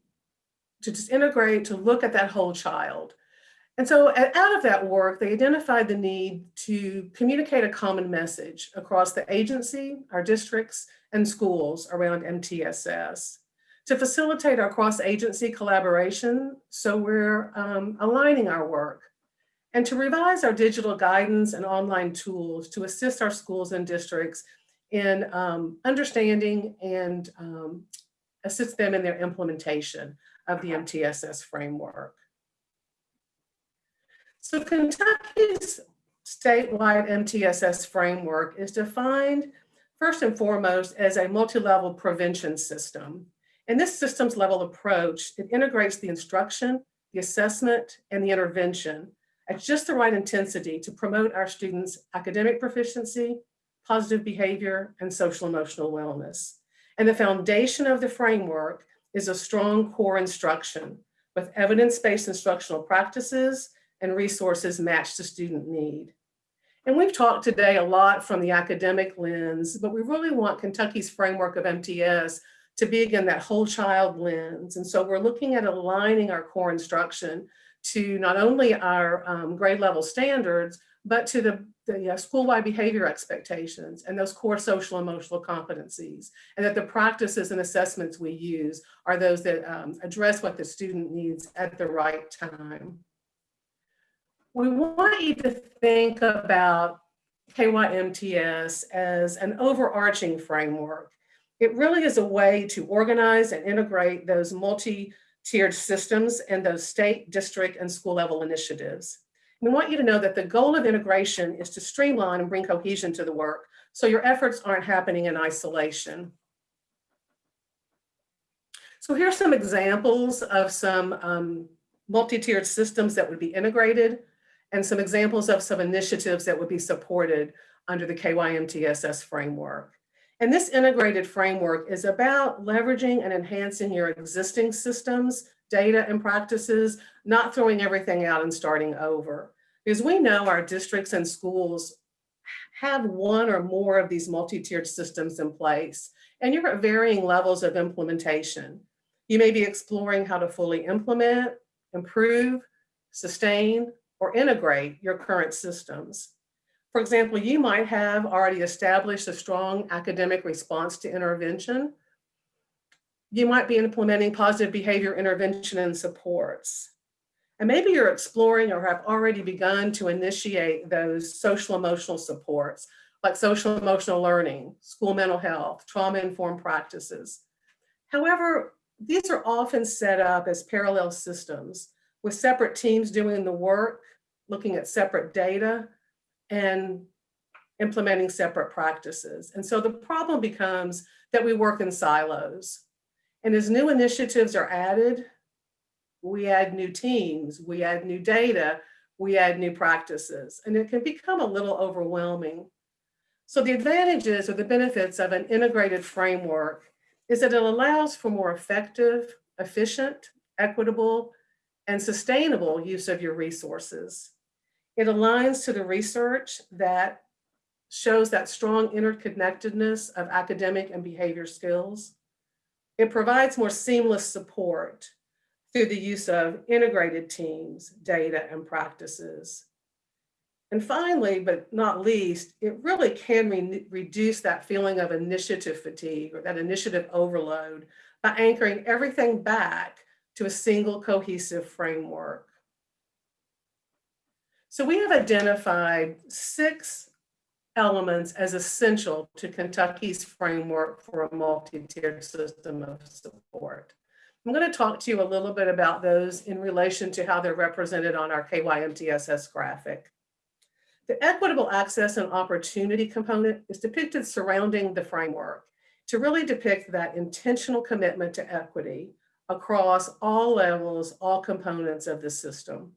to just integrate, to look at that whole child. And so out of that work, they identified the need to communicate a common message across the agency, our districts, and schools around MTSS to facilitate our cross-agency collaboration so we're um, aligning our work and to revise our digital guidance and online tools to assist our schools and districts in um, understanding and um, assist them in their implementation of the MTSS framework. So Kentucky's statewide MTSS framework is defined first and foremost as a multi-level prevention system. In this systems level approach, it integrates the instruction, the assessment, and the intervention at just the right intensity to promote our students' academic proficiency, positive behavior, and social emotional wellness. And the foundation of the framework is a strong core instruction with evidence-based instructional practices and resources match the student need. And we've talked today a lot from the academic lens, but we really want Kentucky's framework of MTS to be again that whole child lens. And so we're looking at aligning our core instruction to not only our um, grade level standards, but to the, the uh, school-wide behavior expectations and those core social emotional competencies, and that the practices and assessments we use are those that um, address what the student needs at the right time. We want you to think about KYMTS as an overarching framework. It really is a way to organize and integrate those multi-tiered systems and those state, district, and school level initiatives. We want you to know that the goal of integration is to streamline and bring cohesion to the work so your efforts aren't happening in isolation. So here's some examples of some um, multi-tiered systems that would be integrated and some examples of some initiatives that would be supported under the KYMTSS framework. And this integrated framework is about leveraging and enhancing your existing systems, data and practices, not throwing everything out and starting over. Because we know our districts and schools have one or more of these multi-tiered systems in place, and you're at varying levels of implementation. You may be exploring how to fully implement, improve, sustain, or integrate your current systems. For example, you might have already established a strong academic response to intervention. You might be implementing positive behavior intervention and supports. And maybe you're exploring or have already begun to initiate those social emotional supports like social emotional learning, school mental health, trauma-informed practices. However, these are often set up as parallel systems with separate teams doing the work, looking at separate data, and implementing separate practices. And so the problem becomes that we work in silos. And as new initiatives are added, we add new teams, we add new data, we add new practices, and it can become a little overwhelming. So the advantages or the benefits of an integrated framework is that it allows for more effective, efficient, equitable, and sustainable use of your resources. It aligns to the research that shows that strong interconnectedness of academic and behavior skills. It provides more seamless support through the use of integrated teams, data, and practices. And finally, but not least, it really can re reduce that feeling of initiative fatigue or that initiative overload by anchoring everything back to a single cohesive framework. So we have identified six elements as essential to Kentucky's framework for a multi-tiered system of support. I'm going to talk to you a little bit about those in relation to how they're represented on our KYMTSS graphic. The equitable access and opportunity component is depicted surrounding the framework to really depict that intentional commitment to equity across all levels, all components of the system.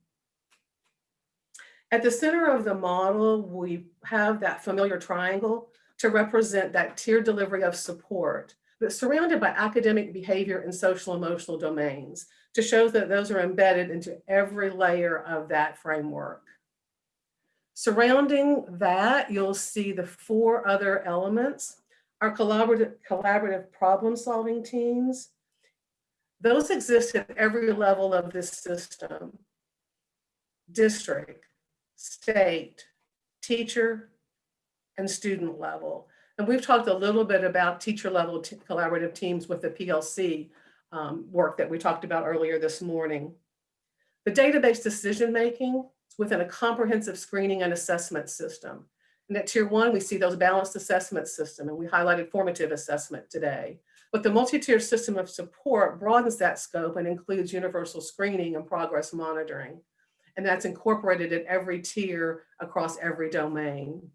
At the center of the model, we have that familiar triangle to represent that tiered delivery of support, but surrounded by academic behavior and social emotional domains to show that those are embedded into every layer of that framework. Surrounding that, you'll see the four other elements, our collaborative, collaborative problem solving teams. Those exist at every level of this system. District, state, teacher, and student level. And we've talked a little bit about teacher level collaborative teams with the PLC um, work that we talked about earlier this morning. The data-based decision making is within a comprehensive screening and assessment system. And at tier one, we see those balanced assessment system, and we highlighted formative assessment today. But the multi-tier system of support broadens that scope and includes universal screening and progress monitoring. And that's incorporated at every tier across every domain.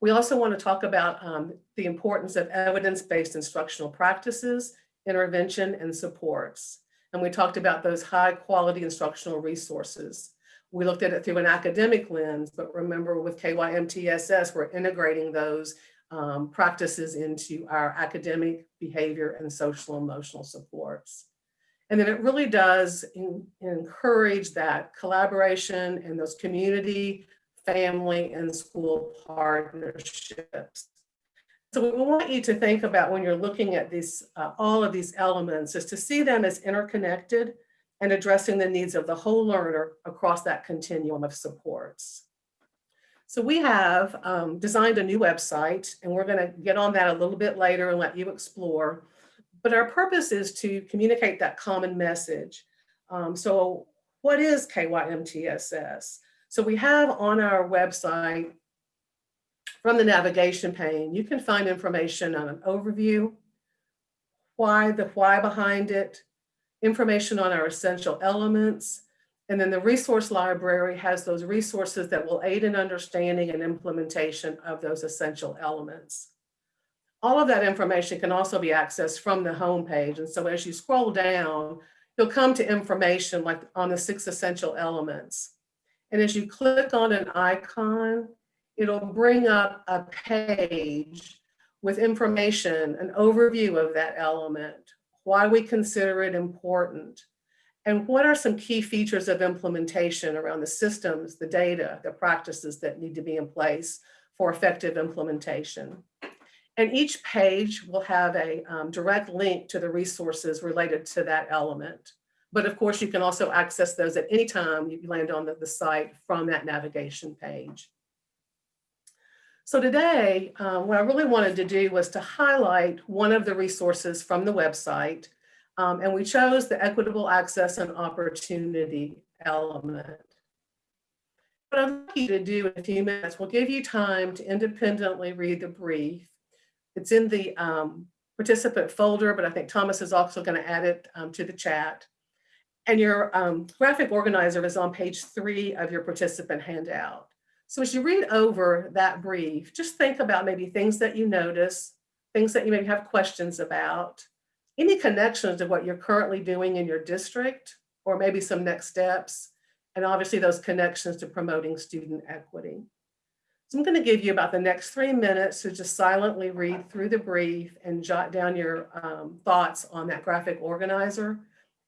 We also want to talk about um, the importance of evidence-based instructional practices, intervention, and supports. And we talked about those high quality instructional resources. We looked at it through an academic lens, but remember with KYMTSS, we're integrating those um, practices into our academic behavior and social emotional supports. And then it really does in, encourage that collaboration and those community family and school partnerships. So what we want you to think about when you're looking at these, uh, all of these elements is to see them as interconnected and addressing the needs of the whole learner across that continuum of supports. So we have um, designed a new website and we're gonna get on that a little bit later and let you explore. But our purpose is to communicate that common message. Um, so what is KYMTSS? So we have on our website, from the navigation pane, you can find information on an overview, why, the why behind it, information on our essential elements, and then the resource library has those resources that will aid in understanding and implementation of those essential elements. All of that information can also be accessed from the homepage. And so as you scroll down, you'll come to information like on the six essential elements. And as you click on an icon, it'll bring up a page with information, an overview of that element, why we consider it important, and what are some key features of implementation around the systems, the data, the practices that need to be in place for effective implementation. And each page will have a um, direct link to the resources related to that element. But of course, you can also access those at any time you land on the, the site from that navigation page. So today, um, what I really wanted to do was to highlight one of the resources from the website. Um, and we chose the equitable access and opportunity element. What I'd like you to do in a few minutes, we'll give you time to independently read the brief. It's in the um, participant folder, but I think Thomas is also going to add it um, to the chat. And your um, graphic organizer is on page three of your participant handout. So as you read over that brief, just think about maybe things that you notice, things that you maybe have questions about, any connections to what you're currently doing in your district, or maybe some next steps, and obviously those connections to promoting student equity. So I'm going to give you about the next three minutes to just silently read through the brief and jot down your um, thoughts on that graphic organizer.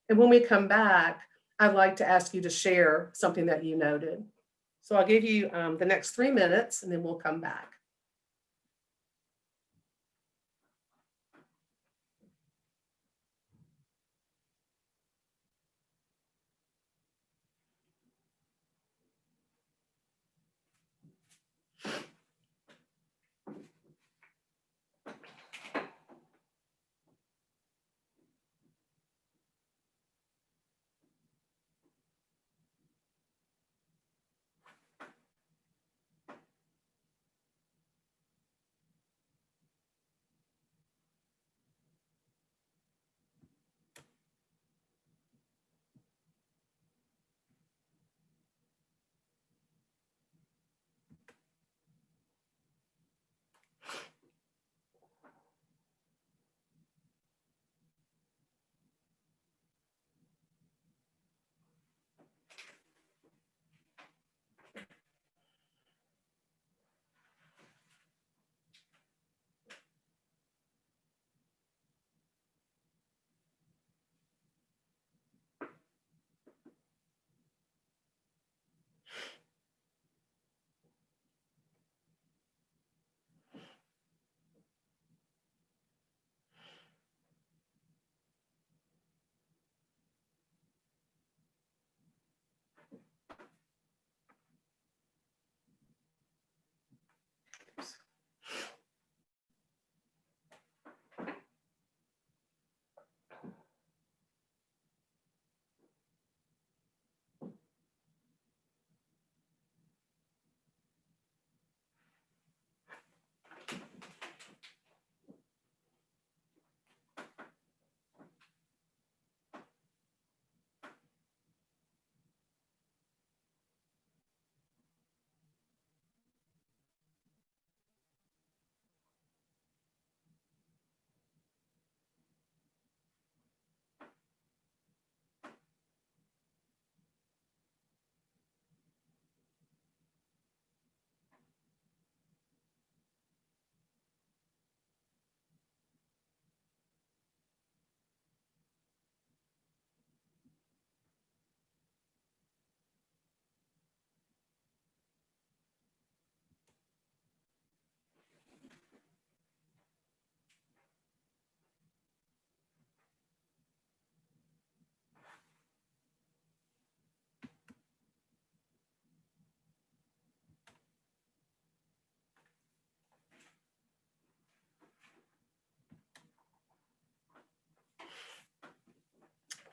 And when we come back, I'd like to ask you to share something that you noted. So I'll give you um, the next three minutes and then we'll come back.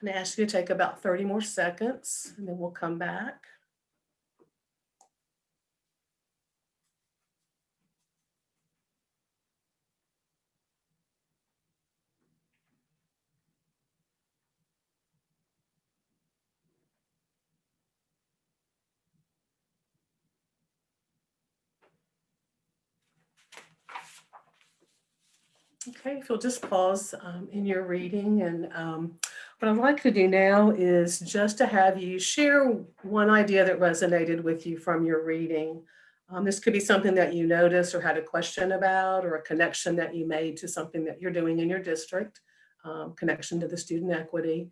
Going to ask you to take about 30 more seconds and then we'll come back. Okay, if you'll just pause um, in your reading and um, what I'd like to do now is just to have you share one idea that resonated with you from your reading. Um, this could be something that you noticed or had a question about or a connection that you made to something that you're doing in your district, um, connection to the student equity.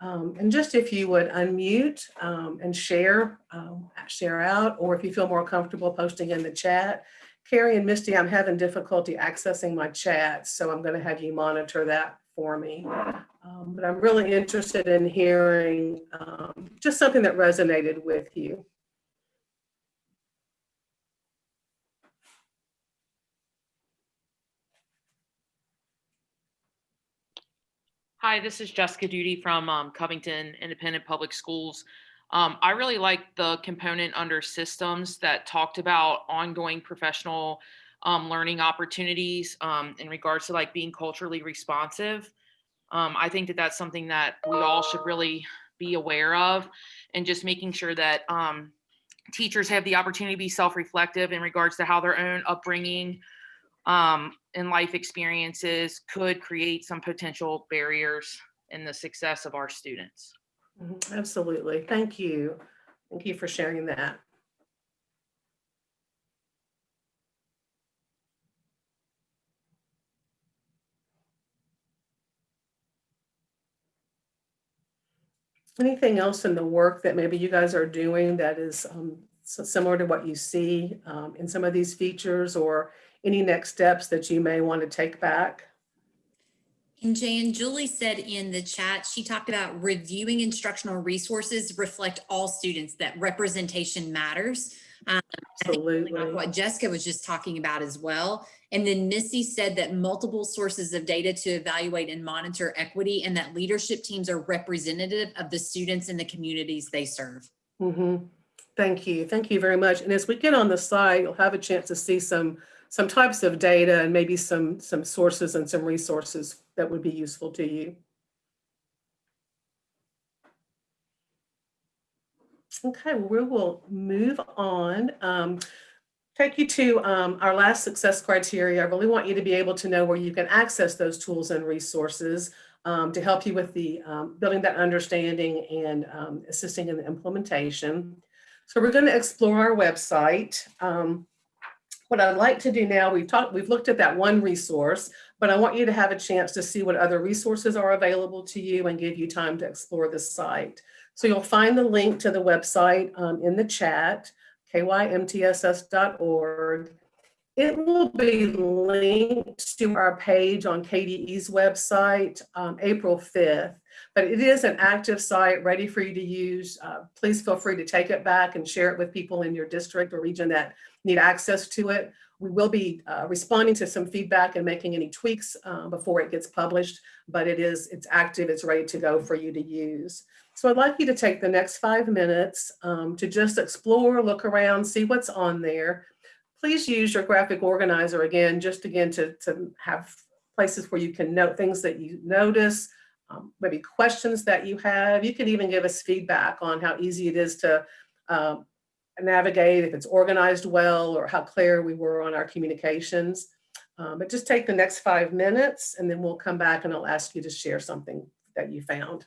Um, and just if you would unmute um, and share, um, share out, or if you feel more comfortable posting in the chat, Carrie and Misty, I'm having difficulty accessing my chat, so I'm going to have you monitor that for me. Um, but I'm really interested in hearing um, just something that resonated with you. Hi, this is Jessica Duty from um, Covington Independent Public Schools. Um, I really like the component under systems that talked about ongoing professional um, learning opportunities um, in regards to like being culturally responsive. Um, I think that that's something that we all should really be aware of and just making sure that um, teachers have the opportunity to be self-reflective in regards to how their own upbringing um, and life experiences could create some potential barriers in the success of our students. Mhm, Absolutely. Thank you. Thank you for sharing that. Anything else in the work that maybe you guys are doing that is um, so similar to what you see um, in some of these features or any next steps that you may want to take back? And Jan, Julie said in the chat, she talked about reviewing instructional resources reflect all students, that representation matters. Um, I think really Absolutely. What Jessica was just talking about as well. And then Missy said that multiple sources of data to evaluate and monitor equity and that leadership teams are representative of the students and the communities they serve. Mhm. Thank you. Thank you very much. And as we get on the slide, you'll have a chance to see some, some types of data and maybe some, some sources and some resources that would be useful to you. Okay, we will move on. Um, take you to um, our last success criteria. I really want you to be able to know where you can access those tools and resources um, to help you with the um, building that understanding and um, assisting in the implementation. So we're going to explore our website. Um, what I'd like to do now, we've talked, we've looked at that one resource, but I want you to have a chance to see what other resources are available to you and give you time to explore the site. So you'll find the link to the website um, in the chat, kymtss.org. It will be linked to our page on KDE's website um, April 5th, but it is an active site ready for you to use. Uh, please feel free to take it back and share it with people in your district or region that need access to it. We will be uh, responding to some feedback and making any tweaks uh, before it gets published, but it is, it's active, it's ready to go for you to use. So I'd like you to take the next five minutes um, to just explore, look around, see what's on there. Please use your graphic organizer again, just again to, to have places where you can note things that you notice, um, maybe questions that you have. You can even give us feedback on how easy it is to um, navigate, if it's organized well, or how clear we were on our communications. Um, but just take the next five minutes and then we'll come back and I'll ask you to share something that you found.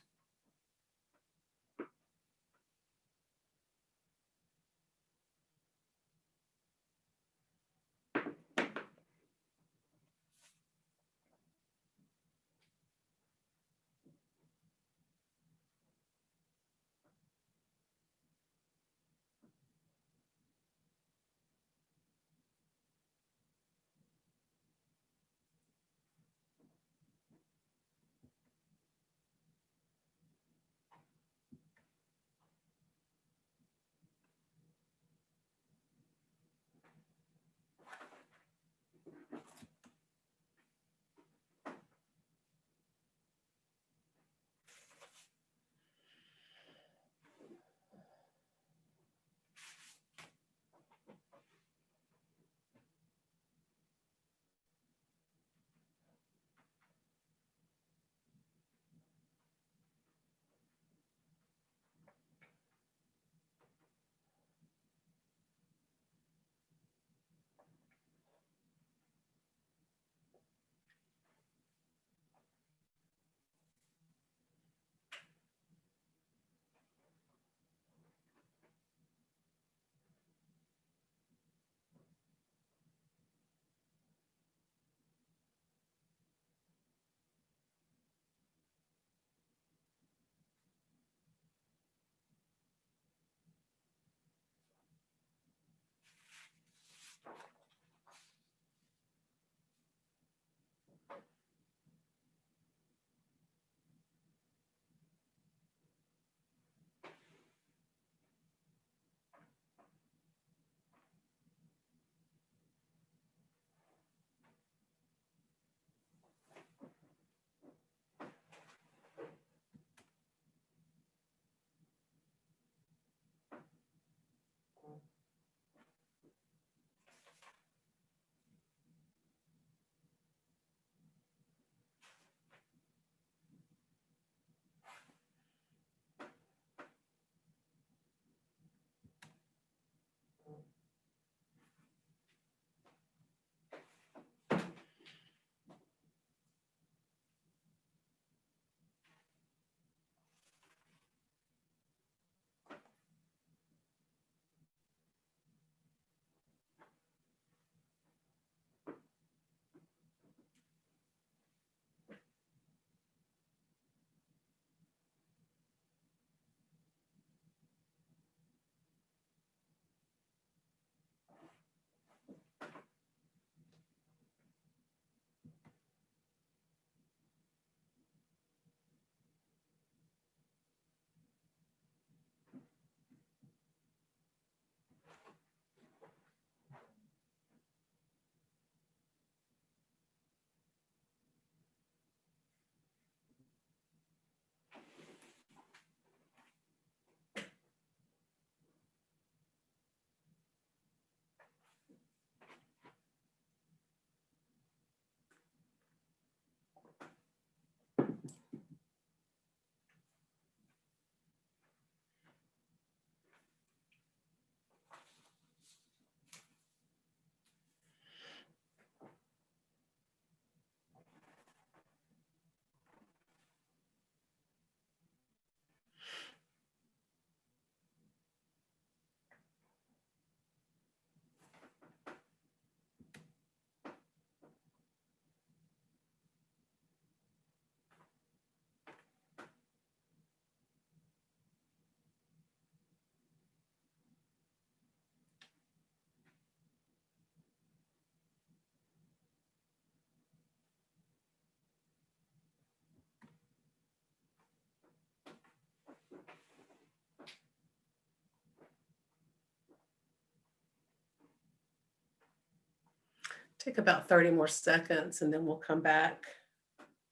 Take about 30 more seconds and then we'll come back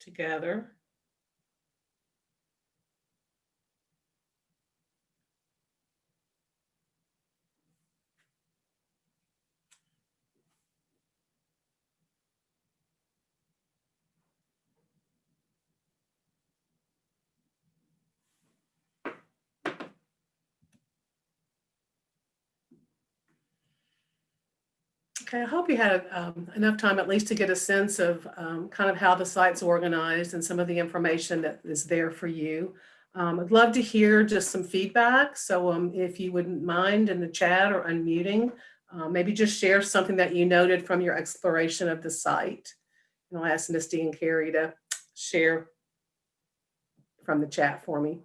together. Okay, I hope you had um, enough time at least to get a sense of um, kind of how the site's organized and some of the information that is there for you. Um, I'd love to hear just some feedback. So um, if you wouldn't mind in the chat or unmuting, uh, maybe just share something that you noted from your exploration of the site. And I'll ask Misty and Carrie to share from the chat for me.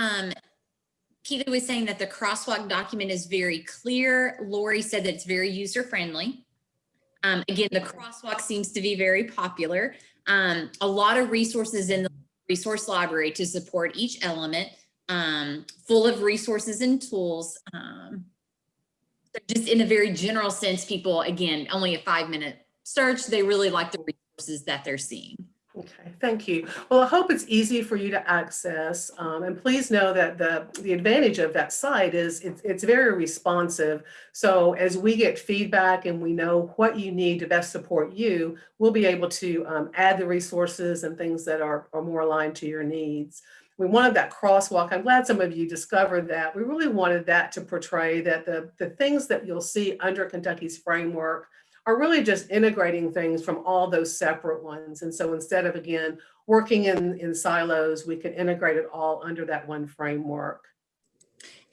Um, was saying that the crosswalk document is very clear. Lori said that it's very user friendly. Um, again, the crosswalk seems to be very popular. Um, a lot of resources in the resource library to support each element, um, full of resources and tools. Um, so just in a very general sense, people, again, only a five minute search, they really like the resources that they're seeing. Okay, thank you. Well, I hope it's easy for you to access. Um, and please know that the, the advantage of that site is it's, it's very responsive. So as we get feedback and we know what you need to best support you, we'll be able to um, add the resources and things that are, are more aligned to your needs. We wanted that crosswalk. I'm glad some of you discovered that. We really wanted that to portray that the, the things that you'll see under Kentucky's framework are really just integrating things from all those separate ones. And so instead of, again, working in, in silos, we can integrate it all under that one framework.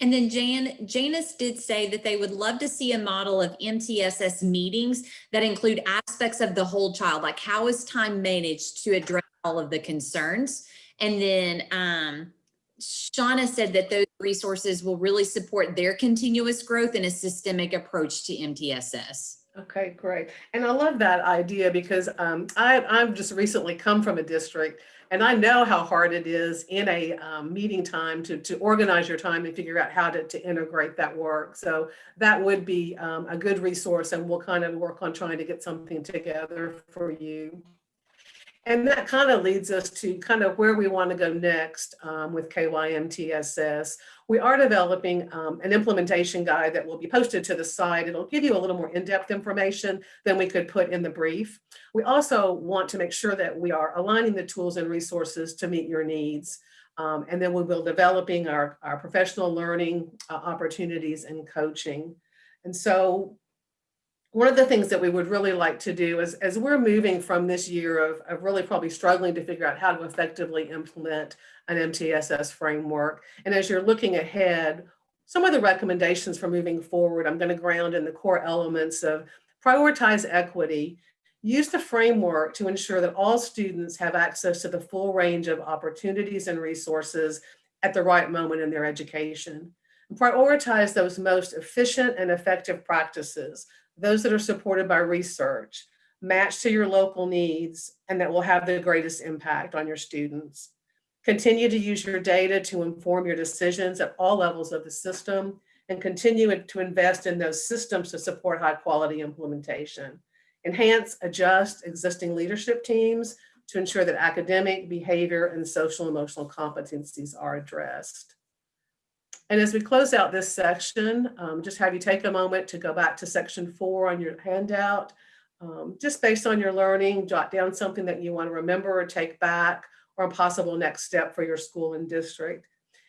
And then Jan, Janice did say that they would love to see a model of MTSS meetings that include aspects of the whole child, like how is time managed to address all of the concerns? And then um, Shauna said that those resources will really support their continuous growth in a systemic approach to MTSS. Okay, great. And I love that idea because um, I, I've just recently come from a district and I know how hard it is in a um, meeting time to, to organize your time and figure out how to, to integrate that work. So that would be um, a good resource and we'll kind of work on trying to get something together for you. And that kind of leads us to kind of where we want to go next um, with KYMTSS. We are developing um, an implementation guide that will be posted to the site. It'll give you a little more in-depth information than we could put in the brief. We also want to make sure that we are aligning the tools and resources to meet your needs. Um, and then we will developing our, our professional learning uh, opportunities and coaching. And so one of the things that we would really like to do is as we're moving from this year of, of really probably struggling to figure out how to effectively implement an MTSS framework. And as you're looking ahead, some of the recommendations for moving forward, I'm going to ground in the core elements of prioritize equity, use the framework to ensure that all students have access to the full range of opportunities and resources at the right moment in their education. Prioritize those most efficient and effective practices those that are supported by research, matched to your local needs, and that will have the greatest impact on your students. Continue to use your data to inform your decisions at all levels of the system and continue to invest in those systems to support high quality implementation. Enhance, adjust existing leadership teams to ensure that academic, behavior, and social emotional competencies are addressed. And as we close out this section, um, just have you take a moment to go back to section four on your handout. Um, just based on your learning, jot down something that you want to remember or take back or a possible next step for your school and district.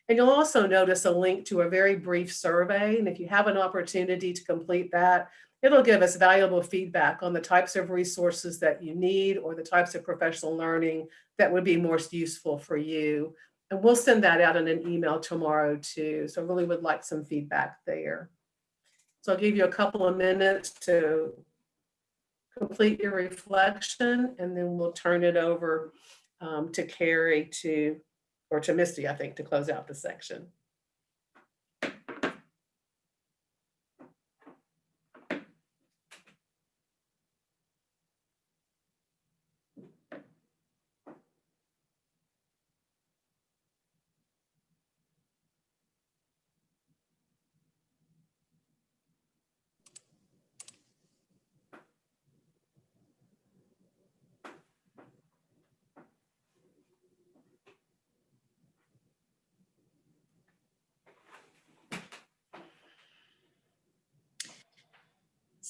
And you'll also notice a link to a very brief survey. And if you have an opportunity to complete that, it'll give us valuable feedback on the types of resources that you need or the types of professional learning that would be most useful for you. And we'll send that out in an email tomorrow too. So I really would like some feedback there. So I'll give you a couple of minutes to complete your reflection and then we'll turn it over um, to Carrie to, or to Misty, I think, to close out the section.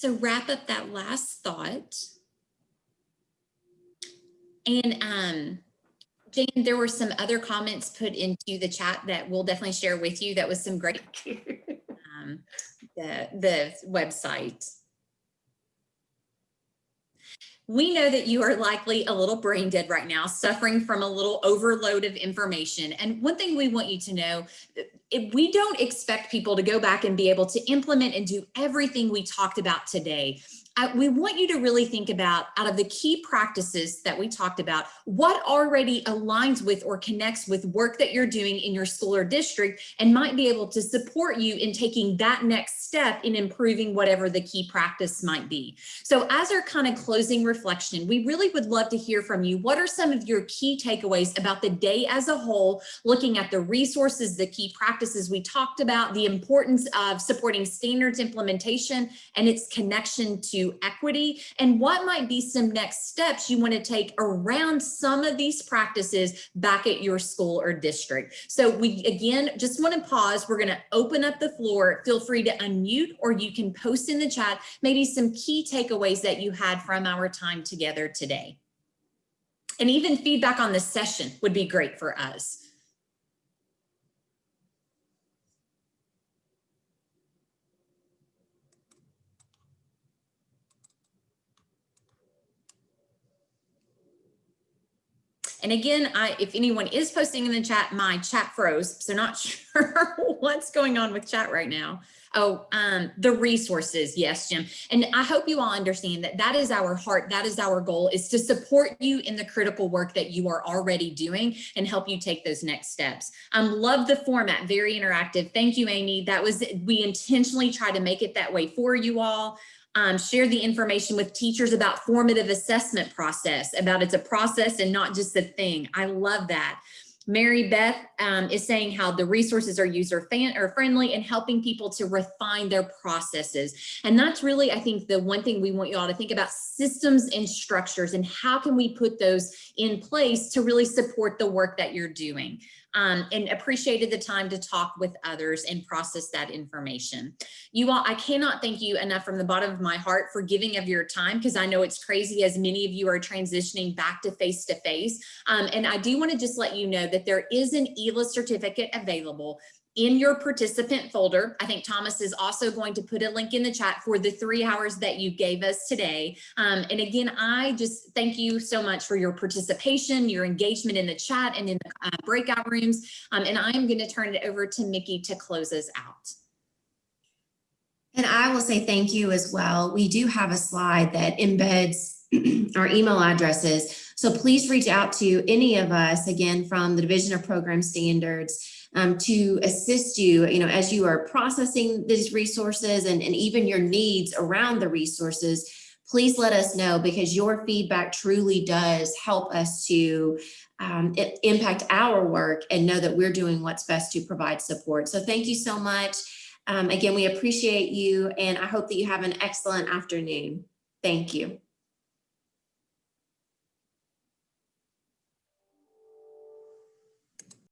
So wrap up that last thought. And um, Jane, there were some other comments put into the chat that we'll definitely share with you. That was some great, um, the, the website. We know that you are likely a little brain dead right now, suffering from a little overload of information. And one thing we want you to know, we don't expect people to go back and be able to implement and do everything we talked about today. I, we want you to really think about out of the key practices that we talked about, what already aligns with or connects with work that you're doing in your school or district and might be able to support you in taking that next step in improving whatever the key practice might be. So as our kind of closing reflection, we really would love to hear from you. What are some of your key takeaways about the day as a whole, looking at the resources, the key practices we talked about, the importance of supporting standards implementation and its connection to equity, and what might be some next steps you want to take around some of these practices back at your school or district. So we, again, just want to pause. We're going to open up the floor. Feel free to unmute or you can post in the chat maybe some key takeaways that you had from our time together today. And even feedback on the session would be great for us. And again, I, if anyone is posting in the chat, my chat froze, so not sure what's going on with chat right now. Oh, um, the resources. Yes, Jim. And I hope you all understand that that is our heart. That is our goal is to support you in the critical work that you are already doing and help you take those next steps. Um, love the format, very interactive. Thank you, Amy. That was, we intentionally try to make it that way for you all um, share the information with teachers about formative assessment process, about it's a process and not just a thing. I love that. Mary Beth um, is saying how the resources are user fan or friendly and helping people to refine their processes. And that's really, I think, the one thing we want you all to think about systems and structures and how can we put those in place to really support the work that you're doing um, and appreciated the time to talk with others and process that information. You all, I cannot thank you enough from the bottom of my heart for giving of your time because I know it's crazy as many of you are transitioning back to face to face. Um, and I do want to just let you know that there is an ELA certificate available in your participant folder. I think Thomas is also going to put a link in the chat for the three hours that you gave us today. Um, and again, I just thank you so much for your participation, your engagement in the chat and in the uh, breakout rooms. Um, and I'm going to turn it over to Micki to close us out. And I will say thank you as well. We do have a slide that embeds our email addresses. So please reach out to any of us, again, from the Division of Program Standards, um, to assist you, you know, as you are processing these resources and, and even your needs around the resources, please let us know because your feedback truly does help us to um, impact our work and know that we're doing what's best to provide support. So thank you so much. Um, again, we appreciate you and I hope that you have an excellent afternoon. Thank you.